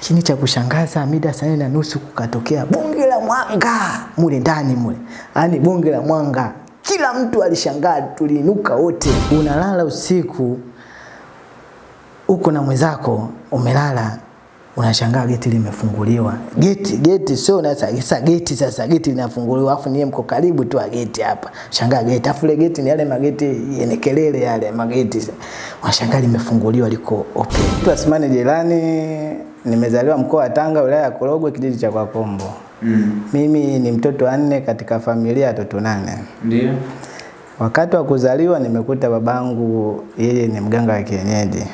Lakini cha kushangaza mida saa na nusu kukatokea bunge la mwanga mule ndani mule, yaani bunge la mwanga, kila mtu alishangaa, tuliinuka wote. Unalala usiku uko na mwenzako umelala, unashangaa geti limefunguliwa. Geti geti sio na sasa geti sasa geti linafunguliwa, afu niye mko karibu tu geti hapa, shangaa geti, afu ile geti ni yale mageti yenye kelele yale mageti, unashangaa limefunguliwa liko open. Mtu asimane Jelani, nimezaliwa mkoa wa Tanga, wilaya ya Korogwe, kijiji cha Kwakombo. Mm. Mimi ni mtoto wa nne katika familia ya watoto nane. Ndio. Wakati wa kuzaliwa nimekuta babangu yeye ni mganga wa kienyeji.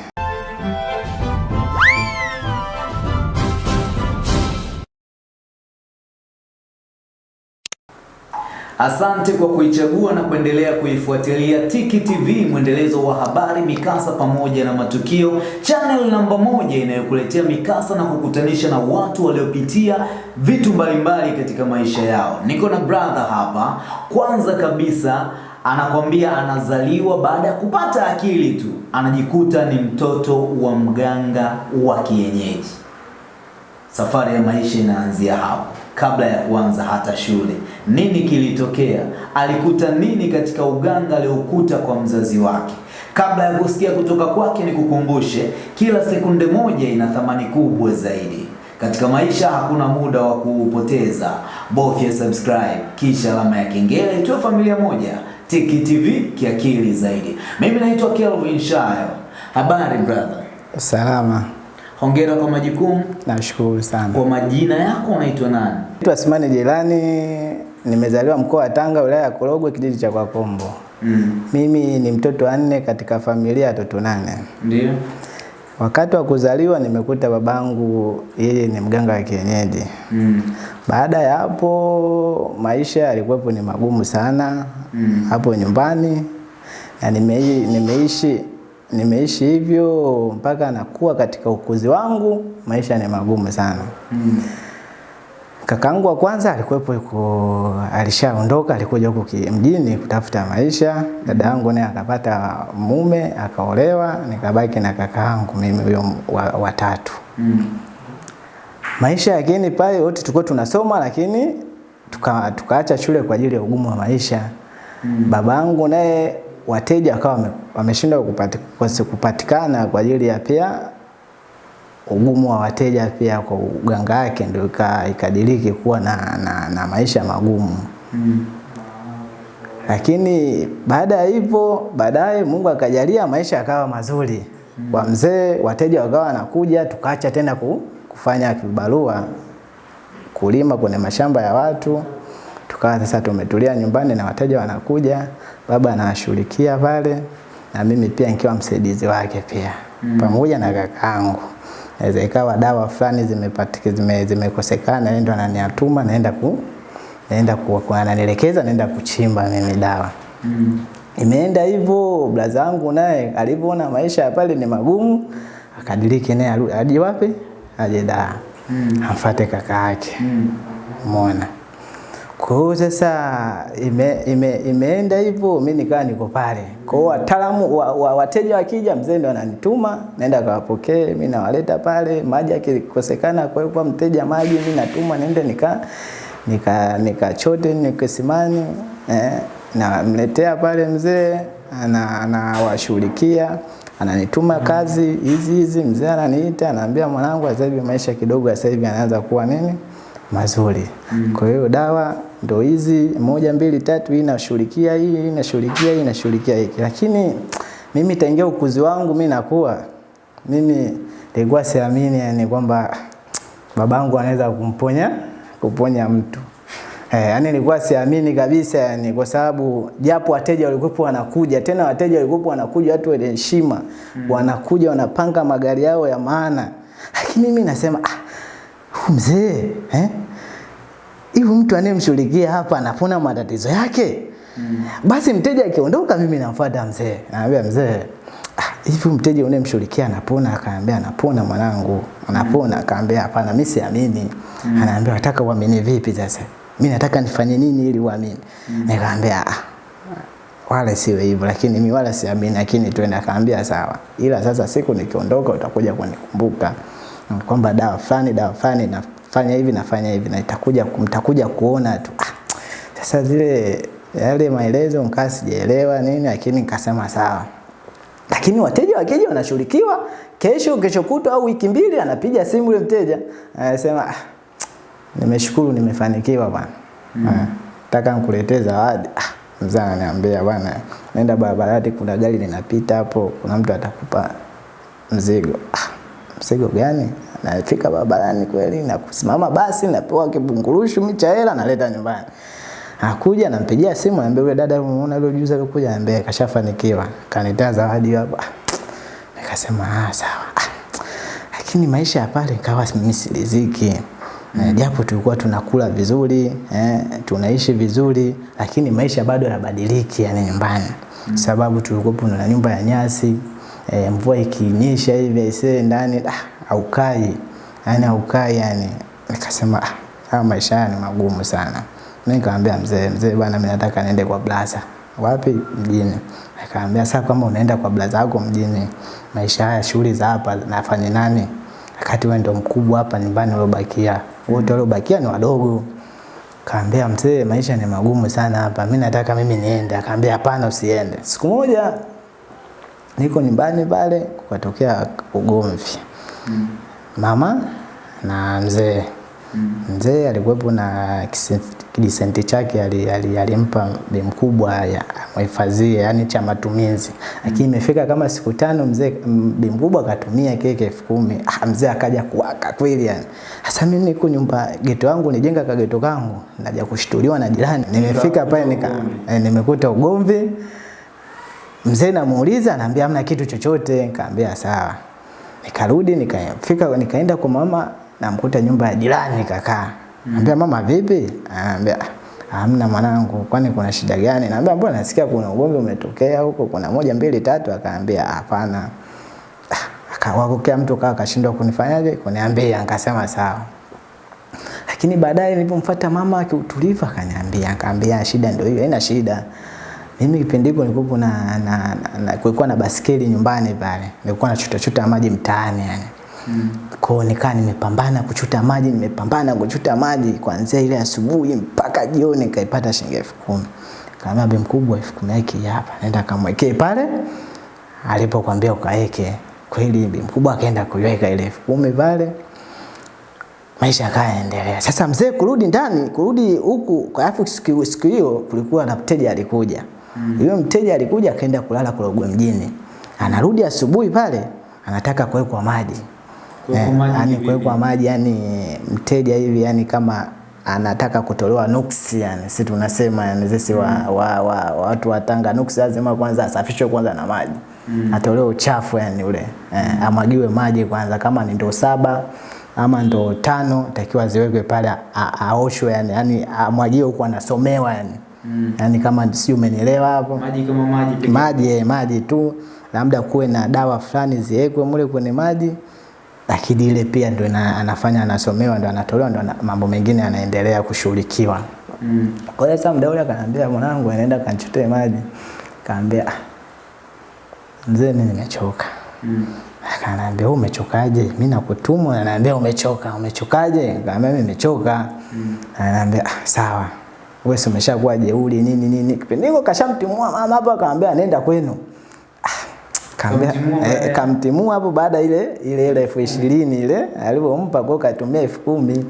Asante kwa kuichagua na kuendelea kuifuatilia Tiki TV, mwendelezo wa habari, mikasa pamoja na matukio, channel namba moja inayokuletea mikasa na kukutanisha na watu waliopitia vitu mbalimbali katika maisha yao. Niko na brother hapa. Kwanza kabisa anakwambia anazaliwa baada ya kupata akili tu, anajikuta ni mtoto wa mganga wa kienyeji. Safari ya maisha inaanzia hapo, kabla ya kuanza hata shule. Nini kilitokea? Alikuta nini katika uganga aliokuta kwa mzazi wake? Kabla ya kusikia kutoka kwake, nikukumbushe, kila sekunde moja ina thamani kubwa zaidi. Katika maisha hakuna muda wa kuupoteza. Bofya subscribe kisha alama ya kengele, tuwe familia moja. Tiki TV kiakili zaidi. Mimi naitwa Kelvin Shayo. Habari brother? Salama, Hongera kwa majukumu. nashukuru sana. Kwa majina yako unaitwa nani? Mtu Asmani Jelani, nimezaliwa mkoa wa Tanga, wilaya ya Korogwe, kijiji cha Kwakombo. Mm. Mimi ni mtoto wa nne katika familia ya watoto nane. Ndio. Wakati wa kuzaliwa nimekuta babangu yeye ni mganga wa kienyeji. Mm. Baada ya hapo maisha yalikuwepo ni magumu sana Mm. hapo nyumbani na nimeishi, nimeishi nimeishi hivyo mpaka nakuwa katika ukuzi wangu, maisha ni magumu sana. Mm. Kakangu wa kwanza alikuwepo yuko alishaondoka, alikuja huku mjini kutafuta maisha. Dada yangu naye akapata mume akaolewa, nikabaki na kakaangu mimi huyo watatu wa. Mm. Maisha yakini pale wote tulikuwa tunasoma, lakini tukaacha tuka, shule kwa ajili ya ugumu wa maisha. Mm. Babangu naye wateja wakawa wameshindwa kupati, kupati, kupatikana kwa ajili ya pia ugumu wa wateja pia kwa uganga wake ndio ika- ikadiriki kuwa na, na, na maisha magumu. Mm. Lakini baada ya hivyo, baadaye Mungu akajalia maisha yakawa mazuri mm. kwa mzee, wateja wakawa wanakuja, tukaacha tena kufanya kibarua kulima kwenye mashamba ya watu, tukawa sasa tumetulia nyumbani na wateja wanakuja, baba anawashughulikia pale na mimi pia nikiwa msaidizi wake pia Mm. pamoja na kakaangu. Naweza ikawa dawa fulani zimepatika zime, zimekosekana, yeye ndo ananiatuma naenda ku naenda ku, ku ananielekeza naenda kuchimba mimi dawa. Mm. Imeenda hivyo, blaza wangu naye alivyoona maisha ya pale ni magumu, akadiriki naye aje wapi? Aje Dar. Mm. afate kaka yake. Mm. Umeona? Kwa hiyo sasa ime, ime, imeenda hivyo, mi nikawa niko pale. Kwa hiyo wataalamu wa, wa, wateja wakija, mzee ndo ananituma, naenda kawapokee, mi nawaleta pale, maji akikosekana kwa hiyo mteja maji, mi natuma niende nika nika nikachote nikasimani eh, namletea pale mzee ana anawashughulikia ananituma kazi hizi hizi, mzee ananiita anaambia, mwanangu, sasa hivi maisha kidogo sasa hivi anaanza kuwa nini mazuri. Kwa hiyo dawa ndo hizi moja mbili tatu, hii nashughulikia hii, nashughulikia hii, nashughulikia hiki. Lakini mimi tangia ukuzi wangu mimi nakuwa mimi nilikuwa siamini yani kwamba babangu anaweza kumponya kuponya mtu. Eh, yani nilikuwa siamini kabisa yani kwa sababu japo wateja walikuwa wanakuja tena wateja walikuwa wanakuja watu wenye heshima wanakuja wanapanga magari yao ya maana. Lakini mimi nasema ah, mzee eh? Hivi mtu anayemshughulikia hapa anapona matatizo yake. Mm. Basi mteja akiondoka mimi namfuata mzee. Naambia mzee, ah, hivi mteja unayemshughulikia anapona? Akaambia anapona mwanangu. Anapona. Akaambia hapana, mimi siamini. Anaambia nataka uamini vipi sasa? Mimi nataka nifanye nini ili uamini? Mm. Nikamwambia ah, wala siwe hivyo, lakini mimi wala siamini, lakini twende. Akaambia sawa, ila sasa siku nikiondoka utakuja kunikumbuka. mm, kwamba dawa fulani dawa fulani nafanya hivi nafanya hivi na itakuja mtakuja kuona tu. Ah, sasa zile yale maelezo nikaa sijaelewa nini lakini nikasema sawa. Lakini wateja wakija wanashughulikiwa kesho kesho kutwa au wiki mbili anapiga simu yule mteja anasema ah, nimeshukuru nimefanikiwa bwana. Mm. nataka nikuletee zawadi. Ah, mzee ananiambia bwana nenda barabarani kuna gari linapita hapo kuna mtu atakupa mzigo. Ah, mzigo gani nafika barabarani kweli na kusimama basi napewa kibungurushu micha hela naleta nyumbani Akuja nampigia simu anambia yule dada umeona yule juzi alikuja anambia kashafanikiwa. Kanitaa zawadi hapo. Nikasema ah sawa. Ah, lakini maisha ya pale kawa mimi siliziki. Mm. Japo tulikuwa tunakula vizuri, eh, tunaishi vizuri, lakini maisha bado yanabadiliki yani nyumbani. Mm. Sababu tulikuwa na nyumba ya nyasi, eh, mvua ikinyesha hivi aisee ndani ah, haukai. yani haukai yani. Nikasema ah, haya maisha ni magumu sana. Mimi nikamwambia mzee, mzee bwana mimi nataka niende kwa blaza. Wapi? Mjini. Akaambia sasa kama unaenda kwa blaza yako mjini, maisha haya shughuli za hapa nafanya nani? Wakati wewe ndo mkubwa hapa nyumbani uliobakia. Wote waliobakia ni wadogo. Kaambia mzee, maisha ni magumu sana hapa. Mimi nataka mimi niende. Akaambia hapana usiende. Siku moja niko nyumbani pale kukatokea ugomvi. Mm. Mama na mzee mm. Mzee alikuwepo na kidisenti chake alimpa ali, ali bi mkubwa amhifadhie, yani cha matumizi. Lakini mm. imefika kama siku tano mzee bi mkubwa akatumia keke elfu kumi. Ah, mzee akaja kuwaka kweli yani. Sasa mimi niko nyumba geto wangu nijenga ka geto kangu, naja kushtuliwa na jirani. Nimefika pale nika eh, nimekuta ugomvi. Mzee namuuliza anaambia hamna kitu chochote, nikamwambia sawa. Nikarudi nikafika nikaenda kwa mama namkuta nyumba ya jirani kakaa. Mm. Ambia mama vipi? Anambia hamna mwanangu, kwani kuna shida gani? Naambia mbona nasikia kuna ugomvi umetokea huko, kuna moja mbili tatu. Akaambia hapana. Akawakokea mtu kaa akashindwa kunifanyaje, kuniambia. Nikasema sawa. Lakini baadaye nilipomfuata mama akiutulivu akaniambia, akaambia shida ndio hiyo, haina shida. Mimi kipindi hiko nilikuwa na, na, na, na kulikuwa na basikeli nyumbani pale. Nilikuwa nachuta chuta maji mtaani yani. Mm. Kwa nikaa nimepambana kuchuta maji, nimepambana kuchuta maji kuanzia ile asubuhi mpaka jioni nikaipata shilingi elfu kumi. Kaambia bi mkubwa elfu kumi yake hapa, nenda kamwekee pale alipokuambia ukaeke. Kweli bi mkubwa akaenda kuiweka ile elfu kumi pale. Maisha yakaendelea. Sasa mzee kurudi ndani, kurudi huku, kwa afu siku hiyo kulikuwa na mteja alikuja. Mm. Yule mteja alikuja akaenda kulala Korogwe mjini. Anarudi asubuhi pale anataka kuwekwa maji yani kuwekwa maji yani mteja hivi yani kama anataka kutolewa nuksi yani sisi tunasema yani sisi wa, wa, wa, wa, watu wa Tanga nuksi lazima kwanza asafishwe kwanza na maji mm. atolewe uchafu yani ule eh, amwagiwe maji kwanza kama ni ndoo saba ama ndoo tano takiwa ziwekwe pale aoshwe yani yani amwagiwe huko anasomewa yani mm. yani kama si umenielewa hapo maji kama maji pekee maji eh, maji tu labda kuwe na dawa fulani ziwekwe mule kwenye maji lakini ile pia ndio anafanya anasomewa ndio anatolewa ndio mambo mengine yanaendelea kushughulikiwa. Mm. Kwa hiyo sasa mdau akaniambia mwanangu anaenda kanchotee maji. Kaambia mzee mimi nimechoka. Mm. Akaniambia wewe umechokaje? Mimi nakutumwa ananiambia umechoka. Umechokaje? Kaambia mimi nimechoka. Mm. Ananiambia ah, sawa. Wewe umeshakuwa jeuri nini nini. Kipindi hiko kashamtimua mama hapo akaambia nenda kwenu. Kaambia eh, kamtimua hapo baada ile ile ile elfu ishirini ile alipompa kwa katumia elfu kumi.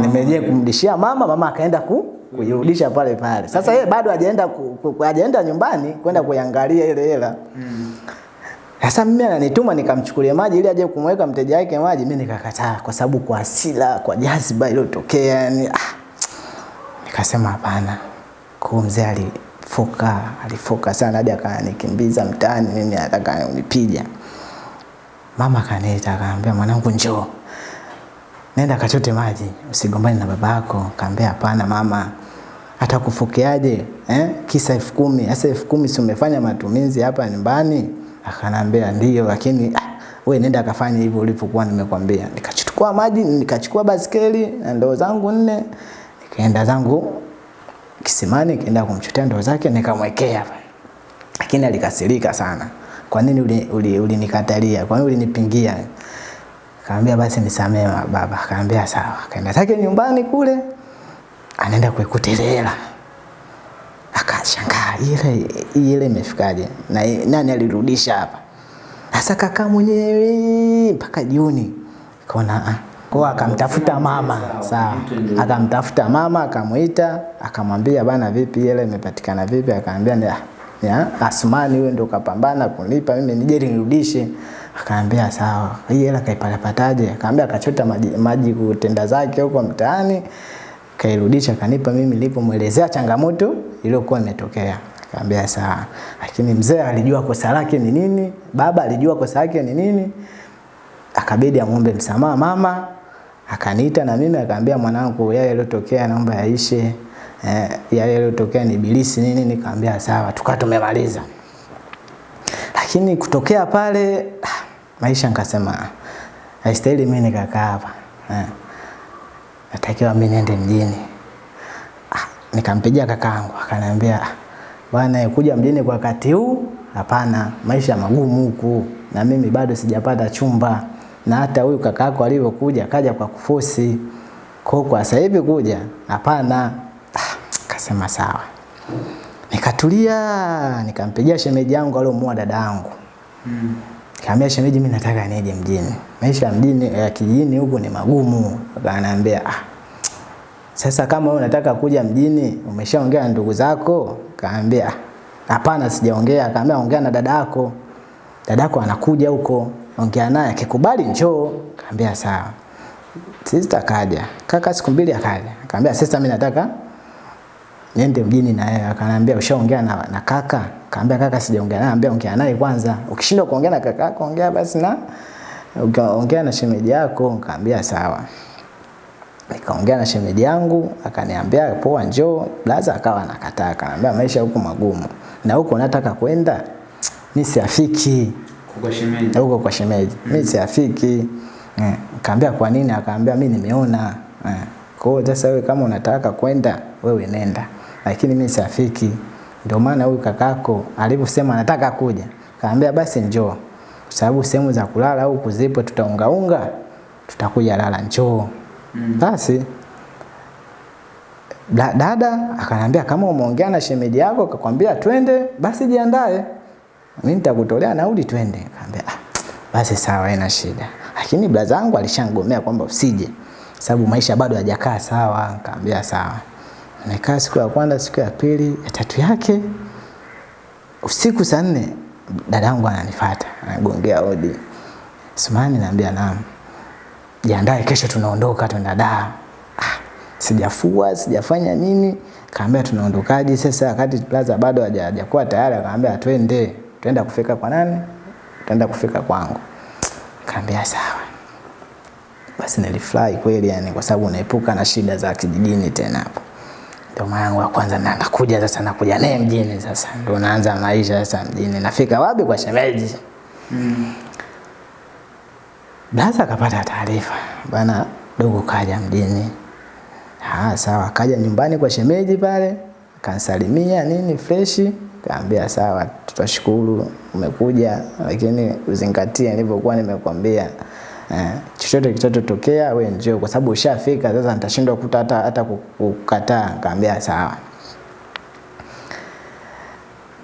Nimejia kumrudishia mama. mama akaenda ku kuirudisha pale pale. Sasa yeye bado hajaenda hajaenda nyumbani kwenda kuiangalia ile hela. Sasa mimi ananituma nikamchukulie maji ili aje kumweka mteja wake maji mimi nikakataa kwa sababu kwa hasira kwa jazba iliyotokea yani ah, nikasema hapana. Kuu mzee alifuka, alifuka sana hadi akanikimbiza mtaani mimi nataka unipiga mama akaniita akaambia mwanangu njoo. Nenda kachote maji usigombane na babako kaambia hapana mama. Hata kufokeaje eh? kisa elfu kumi. Sasa elfu kumi si umefanya matumizi hapa nyumbani? Akanambia ndio lakini ah, we nenda akafanya hivyo ulivyokuwa nimekwambia. Nikachukua maji nikachukua baskeli na ndoo zangu nne nikaenda zangu kisimani kaenda kumchotea ndoo zake nikamwekea lakini alikasirika sana kwa nini ulinikatalia uli, uli kwa nini ulinipingia Kaambia basi nisamee baba. Kaambia sawa. Kaenda zake nyumbani kule, anaenda kuikuta. Akashangaa ile ile imefikaje? Na nani alirudisha hapa? Sasa kakaa mwenyewe mpaka jioni. Kaona ah. Kwa akamtafuta mama, sawa. Akamtafuta mama, akamwita, akamwambia bana, vipi ile imepatikana vipi? Akamwambia ni ya Asmani wewe ndio ukapambana kunipa mimi nije nirudishe. Akaambia sawa. Hii hela kaipatapataje? Akaambia akachota maji, maji kutenda zake huko mtaani kairudisha kanipa mimi nilipomwelezea changamoto iliyokuwa imetokea. Akaambia sawa. Lakini mzee alijua kosa lake ni nini, baba alijua kosa lake ni nini. Akabidi amwombe msamaha mama, akaniita na mimi akaambia mwanangu, yale yaliyotokea naomba yaishe. Eh, yale yaliyotokea ni ibilisi nini, nikamwambia sawa, tukawa tumemaliza. Lakini kutokea pale maisha nikasema haistahili mimi nikakaa hapa. Eh. Natakiwa mimi niende mjini. Ah, nikampigia kakaangu akaniambia bwana kuja mjini kwa wakati huu hapana, maisha magumu huku na mimi bado sijapata chumba na hata huyu kakaako alivyokuja kaja kwa kufosi. Kwa kwa sasa hivi kuja hapana. Ah, kasema sawa. Nikatulia, nikampigia shemeji yangu aliyomua dada yangu. Mm. Kaambia shemeji, mimi nataka nije mjini. Maisha ya mjini ya kijijini huko ni magumu. Akaniambia ah, sasa kama wewe unataka kuja mjini, umeshaongea na ndugu zako? Kaambia hapana, sijaongea. Akaambia ongea na dada yako, dadako anakuja huko, ongea naye, akikubali njoo. Kaambia sawa. Sista kaja, kaka siku mbili akaja, akaambia sista, mimi nataka niende mjini na yeye. Akaniambia ushaongea na, na kaka? Kaambia kaka sijaongea naye. Ambia ongea naye kwanza. Ukishindwa kuongea na kaka yako ongea basi na ongea na shemeji yako. Nikaambia sawa. Nikaongea na shemeji yangu akaniambia poa, njoo. Blaza akawa anakataa, akaniambia maisha huko magumu na huko nataka kwenda mimi siafiki. Huko kwa shemeji mm. mimi siafiki eh. Kaambia kwa nini? Akaambia mimi nimeona eh. Kwa hiyo sasa wewe kama unataka kwenda wewe nenda, lakini mimi siafiki. Ndio maana huyu kakako alivyosema anataka kuja, kaambia basi njoo, kwa sababu sehemu za kulala huku zipo, tutaungaunga, tutakuja lala, njoo. Mm. Basi dada akanambia kama umeongea na shemeji yako akakwambia twende, basi jiandae, mimi nitakutolea nauli twende. Kaambia ah, basi sawa, haina shida, lakini blaza wangu alishangomea kwamba usije, sababu maisha bado hajakaa sawa. akambea sawa. Nikaa siku ya kwanza, siku ya pili, ya tatu yake usiku saa nne dadangu ananifuata, anagongea hodi. Sumani, naambia naam. Jiandae kesho tunaondoka tunaenda Dar. Ah, sijafua, sijafanya nini. Kaambia tunaondokaje sasa wakati plaza bado hajakuwa tayari, akaambia twende. Twenda kufika kwa nani? Utaenda kufika kwangu. Kaambia sawa. Basi nilifurahi kweli yani kwa sababu unaepuka na shida za kijijini tena hapo. Ndio mara yangu ya kwanza na nakuja sasa nakuja naye mjini sasa. Ndio naanza maisha sasa mjini. Nafika wapi kwa shemeji? Mm. Blaza akapata taarifa bana, dogo kaja mjini. Ah, sawa, kaja nyumbani kwa shemeji pale, kansalimia nini freshi, kaambia sawa, tutashukuru umekuja, lakini uzingatie nilivyokuwa nimekwambia. Eh, chochote kitachotokea we njoo, kwa sababu ushafika sasa, nitashindwa kuta hata hata kukataa. Kaambia sawa.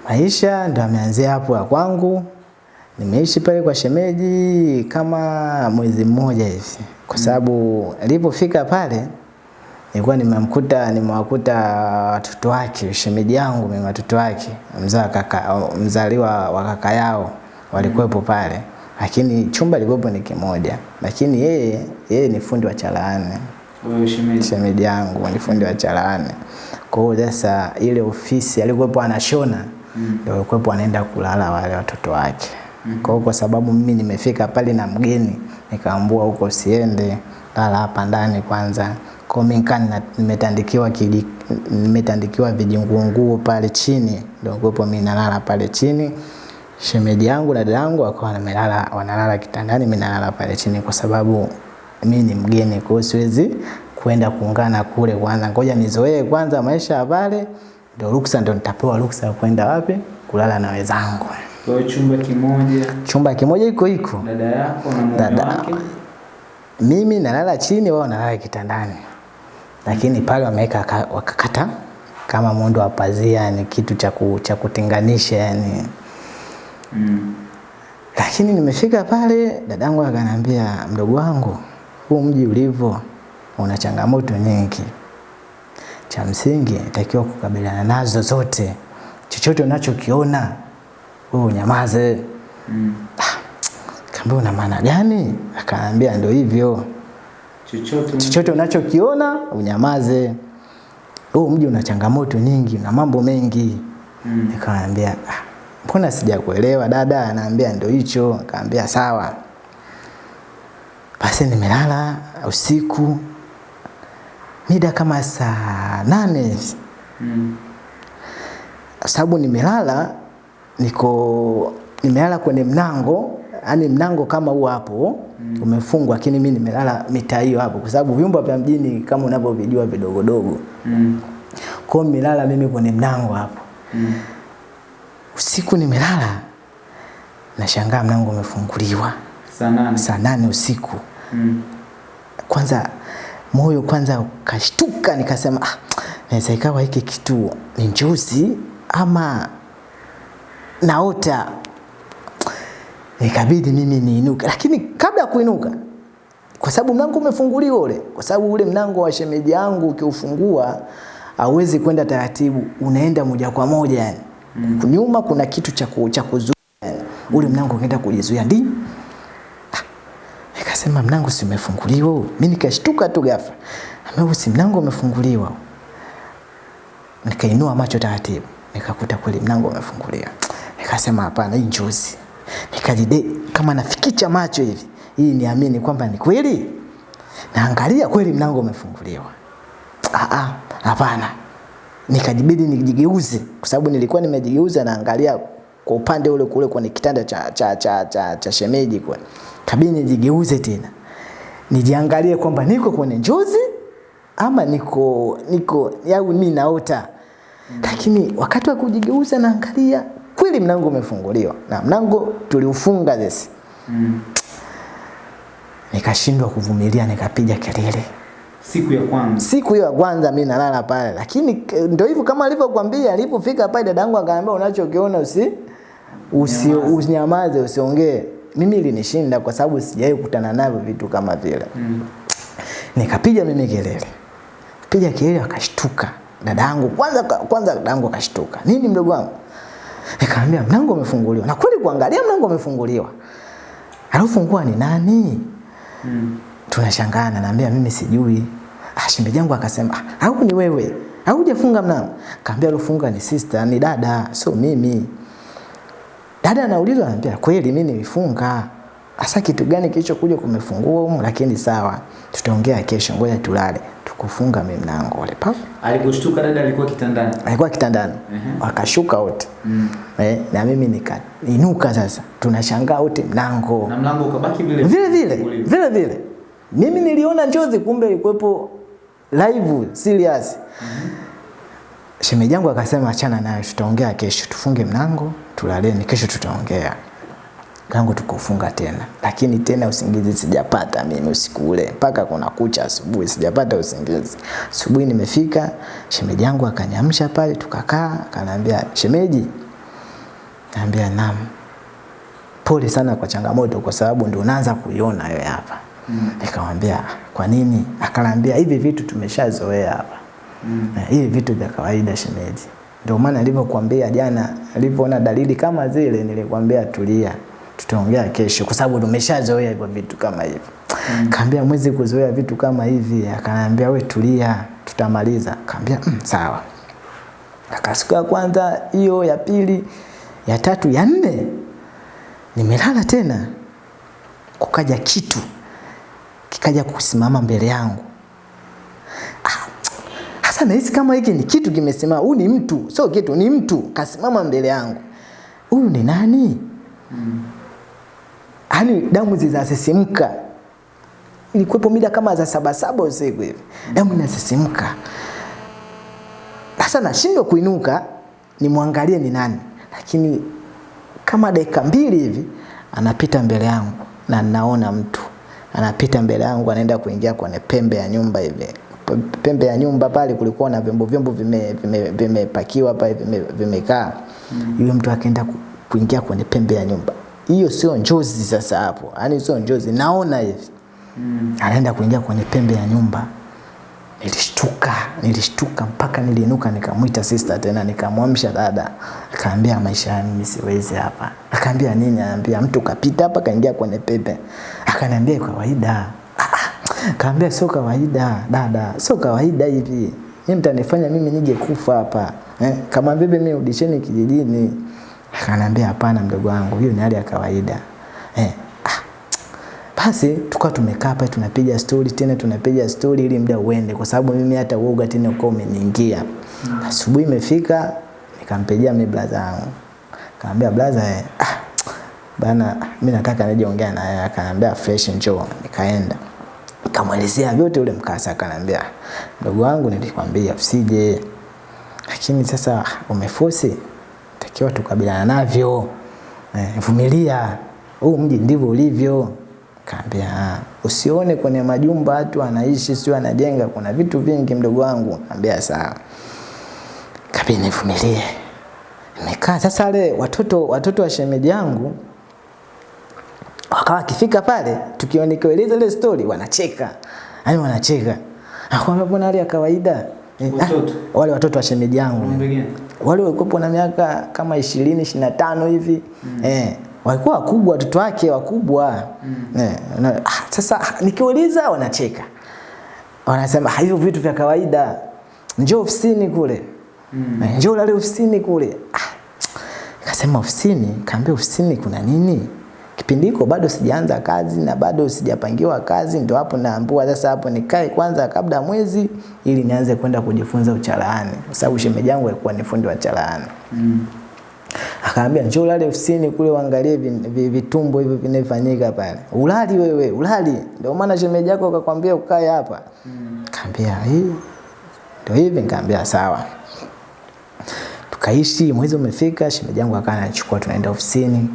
Maisha ndo ameanzia hapo ya kwangu. Nimeishi pale kwa shemeji kama mwezi mmoja hivi, kwa sababu alipofika pale nilikuwa nimemkuta nimewakuta watoto wake, shemeji yangu mimi, watoto wake mzaa kaka, mzaliwa wa kaka yao walikuwepo pale, lakini chumba ilikuwepo ni kimoja, lakini yeye yeye ni fundi wa chalaani Wewe shemeji. yangu ni fundi wa chalaani. Kwa hiyo sasa ile ofisi alikuwepo anashona ndio mm. alikuwepo anaenda kulala wale watoto wake. mm. Kwa hiyo kwa sababu mimi nimefika pale na mgeni nikaambua huko siende, lala hapa ndani kwanza. Nikaa nimetandikiwa kidi, nimetandikiwa vijinguonguo pale chini, ndio kuwepo mimi nalala pale chini. Shemeji yangu na dada yangu wakawa wamelala wanalala kitandani, mimi nalala pale chini kwa sababu mimi ni mgeni, kwa hiyo siwezi kwenda kuungana kule kwanza. Ngoja nizoee kwanza maisha ya pale, ndio ruksa, ndio nitapewa ruksa ya kwenda wapi kulala na wenzangu. Kwa hiyo chumba kimoja, Chumba kimoja iko iko dada yako na mume wake. mimi nalala chini, wao nalala kitandani, lakini pale wameweka wakakata kama muundo wa pazia, ni kitu cha cha kutenganisha yani. Mm. Lakini nimefika pale, dadangu akaniambia, mdogo wangu, huu mji ulivyo una changamoto nyingi, cha msingi itakiwa kukabiliana nazo zote. Chochote unachokiona wewe unyamaze. Mm. kambe una maana gani? Akaambia ndio hivyo, Chochote chochote unachokiona unyamaze. Huu mji una changamoto nyingi, una mambo mengi. Mm. Nikamwambia "Ah, mbona sijakuelewa dada? Anaambia ndio hicho. Akaambia sawa. Basi nimelala usiku mida kama saa nane Mm. sababu nimelala niko nimelala kwenye mlango yani mlango kama huo hapo mm. umefungwa lakini mimi nimelala mitaa hiyo hapo kwa sababu vyumba vya mjini kama unavyovijua vidogodogo Mm. kwa hiyo nimelala mimi kwenye mlango hapo Mm. usiku nimelala nashangaa mlango umefunguliwa saa nane usiku Mm. kwanza moyo kwanza ukashtuka nikasema ah, naweza ikawa hiki kitu ni njozi ama naota nikabidi mimi niinuke lakini kabla ya kuinuka kwa sababu mlango umefunguliwa ule kwa sababu ule mlango wa shemeji yangu ukiufungua hauwezi kwenda taratibu unaenda moja kwa moja yani mm. nyuma kuna kitu cha cha kuzuia yani. ule mlango ukaenda kujizuia ndi Nikasema mlango si umefunguliwa. Mimi nikashtuka tu ghafla. Ambapo si mlango umefunguliwa. Nikainua macho taratibu, nikakuta kweli mlango umefunguliwa. Nikasema hapana, hii njozi. Nikajide kama nafikicha macho hivi, ili niamini kwamba ni kweli. Naangalia kweli mlango umefunguliwa. Ah ah, hapana. Nikajibidi nijigeuze kwa sababu nilikuwa nimejigeuza naangalia kwa upande ule kule kwenye kitanda cha cha cha cha, cha shemeji kwa. Kabidi nijigeuze tena. Nijiangalie kwamba niko kwenye njozi ama niko niko au mimi naota. Lakini wakati wa kujigeuza naangalia kweli mlango umefunguliwa na mlango tuliufunga this. Mm. Nikashindwa kuvumilia nikapiga kelele. Siku ya kwanza. Siku hiyo ya kwanza mimi nalala pale, lakini ndio hivyo kama alivyokuambia, alipofika pale dadangu akaniambia unachokiona usi usi usinyamaze, usiongee. Mimi ilinishinda kwa sababu sijawahi kukutana navyo vitu kama vile. Mm. Nikapiga mimi kelele. Piga kelele akashtuka. Dadangu kwanza kwanza dadangu akashtuka. Nini mdogo wangu? Nikamwambia mlango umefunguliwa. Na kweli kuangalia mlango umefunguliwa. Alofungua ni nani? Mm. tunashangana naambia mimi sijui ah shemeji yangu akasema ah au ni wewe au hujafunga mlango kaambia alofunga ni sister ni dada sio mimi dada anaulizwa anambia kweli mimi nilifunga Asa kitu gani kilichokuja kumefungua humu lakini sawa tutaongea kesho ngoja tulale tukufunga mimi mlango ule pa Aliposhtuka dada alikuwa kitandani. alikuwa kitandani. Uh -huh. Akashuka wote. Mm. eh, na mimi nikainuka sasa. Tunashangaa wote mlango. Na mlango ukabaki vile vile? Vile vile. Vile mimi niliona njozi kumbe ilikuwepo live serious. Mm shemeji yangu akasema achana nayo tutaongea kesho. Tufunge mlango tulaleni kesho tutaongea kangu tukufunga tena. Lakini tena usingizi sijapata mimi usiku ule. Mpaka kuna kucha asubuhi. Sijapata usingizi. Asubuhi nimefika shemeji yangu akanyamsha pale tukakaa akaniambia shemeji. Naambia naam. Pole sana kwa changamoto kwa sababu ndio unaanza kuiona wewe hapa. Mm. nikamwambia kwa nini? Akaniambia hivi vitu tumeshazoea hapa. Mm. hivi vitu vya kawaida shemeji. Ndio maana nilivyokuambia jana nilivyoona dalili kama zile nilikwambia tulia tutaongea kesho kwa sababu tumeshazoea hivyo vitu kama hivyo. Mm. kaambia mwezi kuzoea vitu kama hivi. Akaniambia we tulia tutamaliza. Kaambia mm, sawa. Akasiku ya kwanza hiyo ya pili ya tatu ya nne nimelala tena. Kukaja kitu kikaja kusimama mbele yangu. Ah, hasa nahisi kama hiki ni kitu kimesimama huyu ni mtu sio kitu ni mtu. Kasimama mbele yangu. Huyu ni nani yaani damu zinasisimka. Ilikuwepo mida kama za saba saba usiku hivi. Damu inasisimka. Sasa nashindwa kuinuka nimwangalie ni nani. Lakini kama dakika mbili hivi anapita mbele yangu na naona mtu. Anapita mbele yangu anaenda kuingia kwenye pembe ya nyumba hivi. Pembe ya nyumba pale kulikuwa na vyombo vyombo vimepakiwa vime, vime pale vime- mm. yule mtu akaenda kuingia kwenye pembe ya nyumba hiyo sio njozi sasa hapo. Yani sio njozi. Naona hivi. Mm. anaenda kuingia kwenye pembe ya nyumba. Nilishtuka. Nilishtuka mpaka niliinuka nikamwita sister tena. Nikamwamsha dada. Akaambia maisha yangu mimi siwezi hapa. Akaambia nini? Anaambia mtu kapita hapa kaingia kwenye pepe akaniambia kawaida. Ah, ah. kaambia sio kawaida dada. Sio kawaida hivi. Mimi mtanifanya mimi nije kufa hapa. Eh, kama bibi mimi udisheni kijijini akaniambia hapana mdogo wangu hiyo ni hali ya kawaida. Eh, ah, basi tukawa tumekaa pale tunapiga stori tena tunapiga stori ili muda uende kwa sababu mimi hata uoga tena ukawa umeniingia. Asubuhi imefika nikampigia mimi brother yangu kaambia brother eh, ah, bana mimi nataka nije ongea na yeye akaniambia fresh njoo. Nikaenda. Nikamwelezea vyote ule mkasa akaniambia ndugu wangu nilikwambia usije. Lakini sasa umefosi takiwa tukabiliana navyo. Eh, vumilia huu mji ndivyo ulivyo. Kaambia "Ah, usione kwenye majumba watu anaishi sio anajenga kuna vitu vingi mdogo wangu. Kaambia sawa. Kabidi nivumilie. Nimekaa sasa wale watoto watoto wa shemeji yangu wakawa kifika pale tukiwa ile story wanacheka. Yani wanacheka. Akwambia mbona hali ya kawaida? Eh, watoto. ah, wale watoto wa shemeji yangu? Wale walikuwa na miaka kama ishirini ishirini na tano hivi mm. eh, walikuwa wakubwa watoto wake wakubwa mm. eh, na, ah, sasa nikiuliza wanacheka wanasema "Ah, hivyo vitu vya kawaida njoo ofisini kule mm. eh, njoo lale ofisini kule ah, Kasema ofisini, kaambia ofisini kuna nini? Kipindi hiko bado sijaanza kazi na bado sijapangiwa kazi, ndio hapo naambua sasa hapo nikae kwanza kabla mwezi ili nianze kwenda kujifunza uchalaani, kwa sababu shemeji yangu alikuwa ni fundi wa chalaani. Akaambia njoo ulale ofisini kule uangalie vi- vi- vitumbo hivyo vinafanyika pale. Ulali wewe, ulali. Ndio maana shemeji yako akakwambia ukae hapa. Kaambia hii ndio hivi, nikaambia sawa tukaishi mwezi umefika shemeji yangu akaanachukua tunaenda ofisini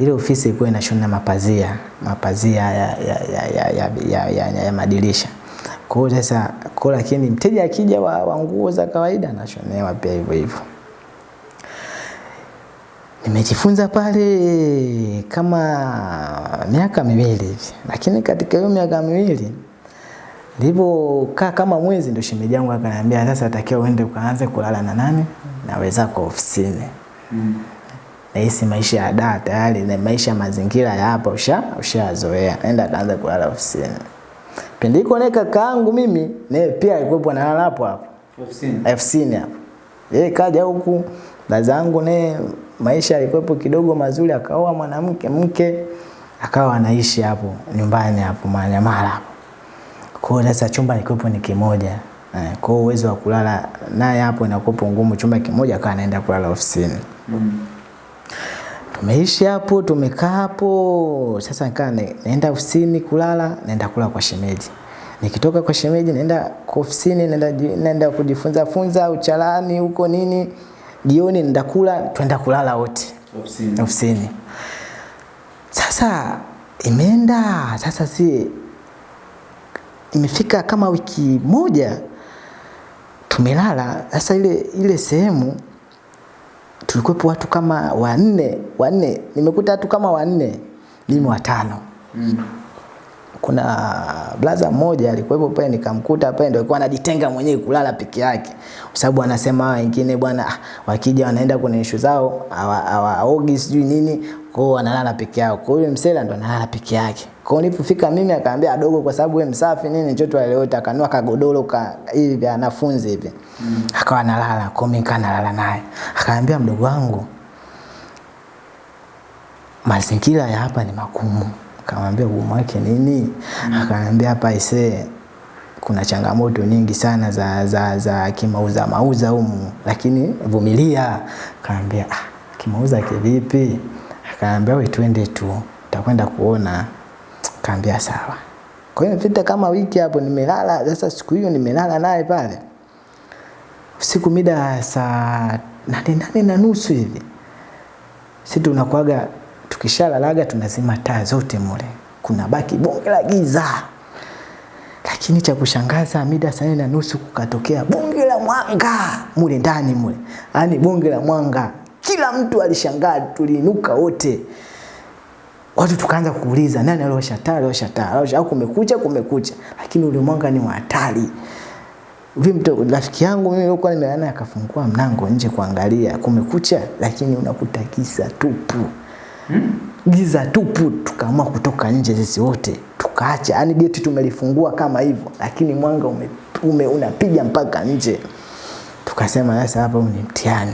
ile ofisi ilikuwa inashona mapazia mapazia ya, ya, ya, ya, ya, ya, ya, ya madirisha. Kwa hiyo sasa kwa lakini mteja akija wa, wa nguo za kawaida anashonewa pia hivyo hivyo. Nimejifunza pale kama miaka miwili hivi, lakini katika hiyo miaka miwili nilipokaa kama mwezi, ndio shemeji yangu akaniambia, sasa takiwa uende ukaanze kulala na nani na kwa ofisini. mm nahisi maisha ya daa tayari na maisha ya mazingira ya hapa usha ushazoea. Nenda kaanza kulala ofisini. Pindi hiko naye kakaangu mimi naye pia alikuwepo analala hapo hapo. Ofisini. ofisini hapo. Yeye kaja huku dazangu zangu naye maisha alikuwepo kidogo mazuri akaoa mwanamke mke akawa anaishi hapo nyumbani hapo Manyamala hapo. Kwa hiyo sasa chumba nilikuwepo ni kimoja. Eh, kwa uwezo wa kulala naye hapo inakuwa ngumu. Chumba kimoja akawa anaenda kulala ofisini tumeishi hapo tumekaa hapo. Sasa nikaa na- naenda ofisini kulala naenda kula kwa shemeji. Nikitoka kwa shemeji naenda ofisini naenda, naenda kujifunza funza uchalani huko nini. Jioni naenda kula twenda kulala wote. Ofisini. ofisini. Sasa imeenda. Sasa si imefika kama wiki moja tumelala. Sasa ile ile sehemu tulikuwepo watu kama wanne wanne. Nimekuta watu kama wanne mimi watano. Mm. kuna blaza mmoja alikuwepo pale nikamkuta pale ndio alikuwa anajitenga mwenyewe kulala peke yake. Kwa sababu anasema wengine bwana ah, wakija wanaenda kwenye ishu zao hawaogi sijui nini. Kwao wanalala peke yao. Kwa hiyo msela ndo analala peke yake kwao nilipofika mimi akaambia adogo kwa sababu wewe msafi nini njoo aliota akanua kagodoro ka hivi vya wanafunzi hivi Mm. akawa analala kwa mimi kana nalala naye akaambia mdogo wangu mazingira ya hapa ni magumu. Akamwambia ugumu wake nini? Mm. Akaambia hapa isee, kuna changamoto nyingi sana za, za, za kimauza mauza humu, lakini vumilia. Akaambia ah, kimauza kivipi? Akaambia we twende tu, utakwenda kuona. Akaambia sawa. Kwa hiyo imepita kama wiki hapo nimelala. Sasa siku hiyo nimelala naye pale siku mida saa nane nane na nusu hivi Sisi tunakuaga tukishalalaga tunazima taa zote mule kuna baki bonge la giza. Lakini cha kushangaza mida saa nane na nusu kukatokea bonge la mwanga mule ndani mule, yaani bonge la mwanga, kila mtu alishangaa, tuliinuka wote watu tukaanza kuuliza nani aliosha taa, aliosha taa, aliosha au kumekucha, kumekucha, lakini ule mwanga ni wa hatari. Ule mtu rafiki yangu mimi nilikuwa nimelala akafungua mlango nje kuangalia kumekucha, lakini unakuta giza tupu Hmm? giza tupu. Tukaamua kutoka nje sisi wote tukaacha, yani geti tumelifungua kama hivyo, lakini mwanga ume, ume, unapiga mpaka nje. Tukasema sasa hapa ni mtihani.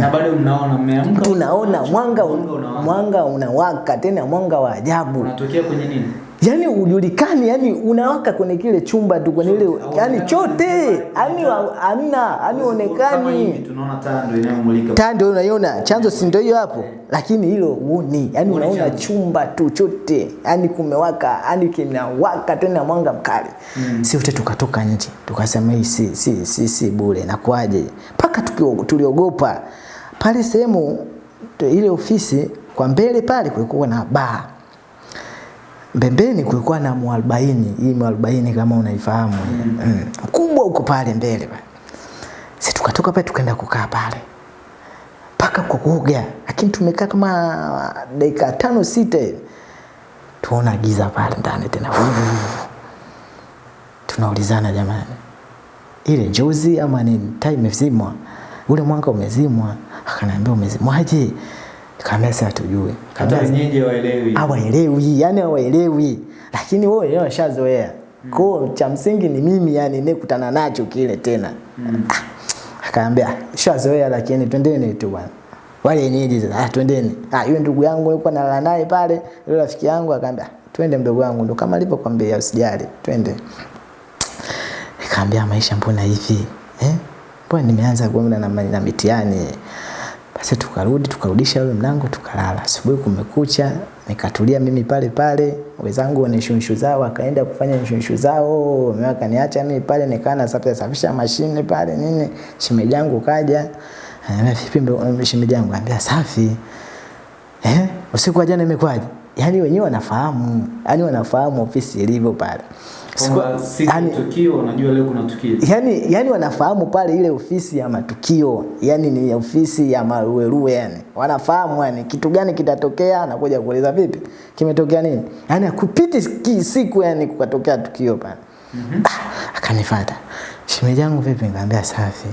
Na bado mnaona mmeamka. Tunaona mwanga Mwanga unawaka. tena mwanga wa ajabu. Unatokea kwenye nini? Yaani ujulikani yani unawaka kwenye kile chumba tu kwenye ile yani chote. Yani wa- hamna yani onekani tunaona taa ndio inayomulika. taa ndio unaiona. Chanzo si ndio hiyo hapo? Lakini hilo uoni yani unaona chumba tu chote. Yani kumewaka yani kinawaka tena mwanga mkali. Mm. si wote tukatoka nje tukasema hii si si si, si bure. Nakwaje mpaka paka tuliogopa pale sehemu ile ofisi kwa mbele pale kulikuwa na baa Mbembeni kulikuwa na mwarobaini, hii mwarobaini kama unaifahamu mm. mm. Kubwa uko pale mbele pale. Sisi tukatoka pale tukaenda kukaa pale mpaka kwa kuoga, lakini tumekaa kama dakika tano sita tuona giza pale ndani tena. Tunaulizana jamani, ile njozi ama nini? Taa imezimwa, ule mwanga umezimwa. Akaniambia umezimwaje? Nikamwambia sasa tujue. Hata wenyeji hawaelewi. Hawaelewi, yani awaelewi lakini wao wenyewe washazoea. Kwa cha msingi ni mimi yani nikutana nacho kile tena. Mm. Akaambia shazoea, lakini twendeni tu bwana. Wale wenyeji sasa, ah, twendeni. Ah, yule ndugu yangu alikuwa nalala naye pale, yule rafiki yangu akaambia, twende mdogo wangu, ndo kama alivyokuambia usijali, twende. Nikaambia maisha mbona hivi eh? Mbona nimeanza kuona na, na mitihani basi tukarudi tukarudisha ule mlango tukalala. Asubuhi kumekucha, nikatulia mimi pale pale, wenzangu wana shunshu zao wakaenda kufanya shunshu zao, mimi akaniacha mimi pale nikaa nasafisha safisha mashine pale nini. Shemeji yangu kaja, ananiambia vipi shemeji yangu anambia safi. Eh? Usiku wa jana imekwaje? Yaani wenyewe wanafahamu, yaani wanafahamu ofisi ilivyo pale. Kwamba siku ya yaani- tukio unajua leo kuna tukio. yani, yani wanafahamu pale ile ofisi ya matukio. Yani ni ofisi ya maruerue yani wanafahamu yani kitu gani kitatokea anakuja kueleza vipi? Kimetokea nini? Yani kupiti siku yani kukatokea tukio pale. Mm-hmm. ah, akanifuata. Shemeji yangu vipi? Nikamwambia safi.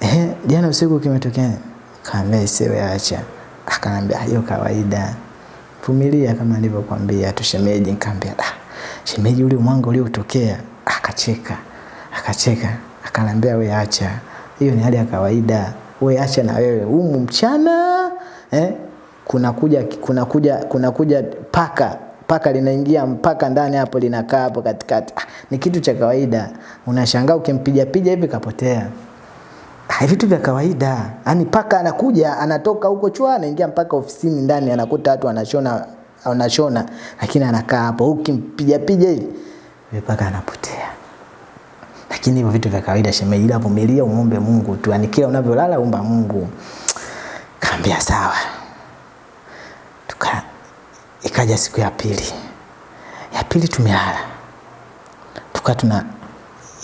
Eh jana usiku kimetokea nini? Kaambia isiwe acha. Akanambia hiyo kawaida. Vumilia kama nilivyokuambia tu shemeji. Nikamwambia ah shemeji ule mwanga uliotokea akacheka akacheka akanambia we acha. Hiyo ni hali ya kawaida. We acha na wewe. Humu mchana eh kunakuja kunakuja kunakuja paka paka linaingia mpaka ndani hapo linakaa hapo katikati. Ah, ni kitu cha kawaida. Unashangaa ukimpiga piga hivi kapotea. Ah, vitu vya kawaida. Yaani paka anakuja anatoka huko chua anaingia mpaka ofisini ndani anakuta watu wanashona wanashona lakini anakaa hapo ukimpiga piga hivi mpaka paka anapotea. Lakini hivyo vitu vya kawaida shemeji, ila vumilia umombe Mungu tu. yani kila unavyolala umba Mungu. Kaambia sawa. Tuka ikaja siku ya pili. Ya pili tumelala. Tuka tuna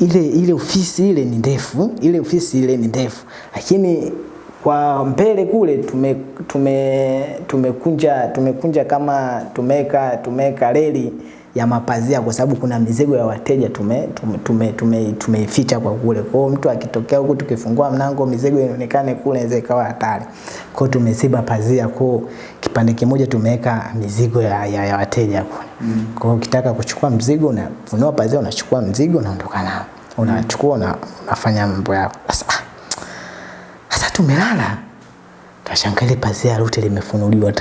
ile ile ofisi ile ni ndefu, ile ofisi ile ni ndefu, lakini kwa mbele kule tume tume tumekunja tumekunja kama tumeka tumeka reli ya mapazia kwa sababu kuna mizigo ya wateja tume tume tume, tume, tumeificha kwa kule. Kwa hiyo mtu akitokea huku tukifungua mlango mizigo inaonekane kule inaweza ikawa hatari. Kwa tumesiba pazia kwa kipande kimoja tumeweka mizigo ya, ya, ya wateja kule. Mm. Kwa hiyo ukitaka kuchukua mzigo unafunua pazia unachukua mzigo unaondoka nao. Unachukua una, unafanya mambo yako. Sasa sasa tumelala. Tashangaa ile pazia lote limefunuliwa.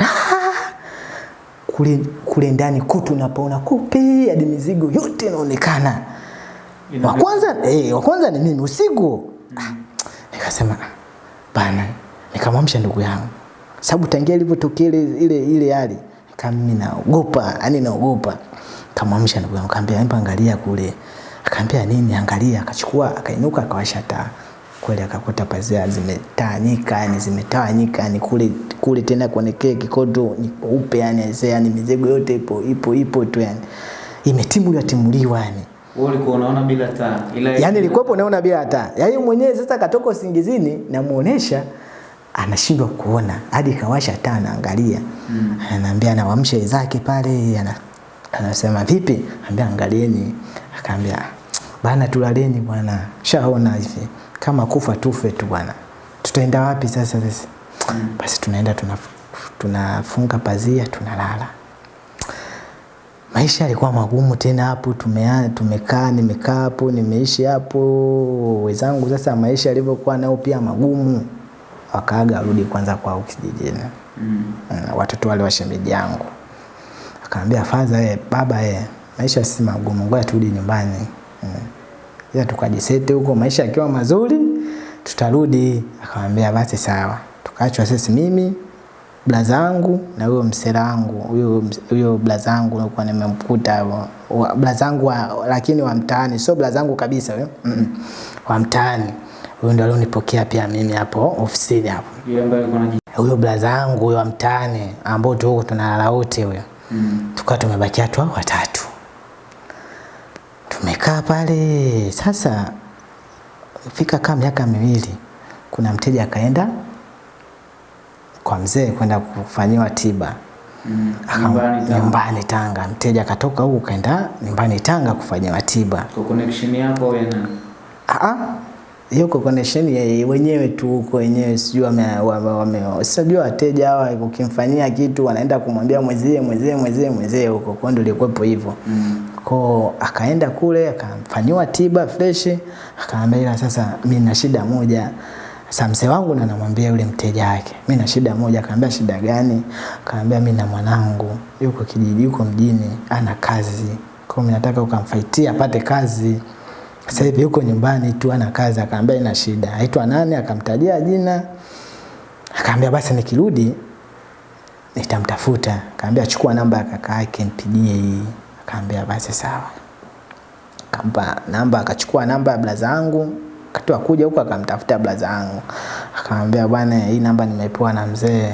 Kule kule ndani kutu unapoona kupi hadi mizigo yote inaonekana. Wa kwanza eh, wa kwanza ni mimi usiku. Ah, nikasema bana, nikamwamsha ndugu yangu. Sababu tangia ilivyotokea ile ile ile hali, kama mimi naogopa, yani naogopa. Kamwamsha ndugu yangu, kaambia hebu angalia kule. Akaambia nini? Angalia, akachukua, akainuka, akawasha taa. Kweli akakuta pazia zimetawanyika yani zimetawanyika yani kule kule tena kwenye kile kikoto ni kweupe yani yani mizigo yote ipo ipo ipo tu yani imetimuliwa timuliwa yani. Wewe ulikuwa unaona bila taa. Ila yani ilikuwepo naona bila taa. Yaani mwenyewe sasa katoka usingizini namuonesha anashindwa kuona hadi kawasha taa anaangalia. Mm. anaambia anawamsha wenzake pale ana, anasema vipi? Anambia angalieni. Akaambia bana tulaleni bwana shaona hivi kama kufa tufe tu bwana tutaenda wapi sasa sisi mm. basi tunaenda tunafunga tuna pazia tunalala maisha yalikuwa magumu tena hapo tumea, tumekaa nimekaa hapo nimeishi hapo wenzangu sasa maisha yalivyokuwa nao pia magumu wakaaga arudi kwanza kwao kijijini Mm. mm. watoto wale wa shemeji yangu akaambia fadha, eh, baba eh, maisha si magumu ngoja turudi nyumbani mm. Ila tukajisete huko maisha yakiwa mazuri tutarudi. Akamwambia basi sawa. Tukaachwa sisi mimi blaza wangu na huyo msela wangu huyo huyo blaza wangu nilikuwa nimemkuta blaza wangu wa, lakini wa mtaani sio blaza wangu kabisa huyo mm -mm. wa mtaani. Huyo ndo alionipokea pia mimi hapo ofisini hapo. Huyo blaza wangu huyo wa mtaani ambao tuko tunalala wote huyo mm. tukawa tumebakia tu watatu tumekaa pale sasa fika kama miaka miwili kuna mteja akaenda kwa mzee kwenda kufanyiwa tiba Mm. Nyumbani Tanga. nyumbani Tanga. Mteja akatoka huku kaenda nyumbani Tanga kufanyiwa tiba. Kwa connection yako wewe na Ah, hiyo kwa connection ya wenyewe tu huko wenyewe, sijui wame, wame, wame sijui wateja hawa ukimfanyia kitu wanaenda kumwambia mwezie mwezie mwezie mwezie huko, kwa ndio ilikuwepo hivyo mm. Ko akaenda kule akafanyiwa tiba fresh, akaambia ila sasa mimi na shida moja. Sasa mzee wangu na namwambia yule mteja wake, mimi na shida moja. Akaambia shida gani? Akaambia mimi na mwanangu yuko kijiji, yuko mjini, ana kazi, kwa mimi nataka ukamfaitia apate kazi. Sasa hivi yuko nyumbani tu ana kazi. Akaambia ina shida, aitwa nani? Akamtajia jina, akaambia basi nikirudi nitamtafuta. Akaambia chukua namba ya kaka yake mpigie hii. Akaambia basi sawa. Akampa namba, akachukua namba ya blaza yangu, akatoa kuja huko akamtafuta blaza yangu. Akamwambia bwana, hii namba nimepewa na mzee.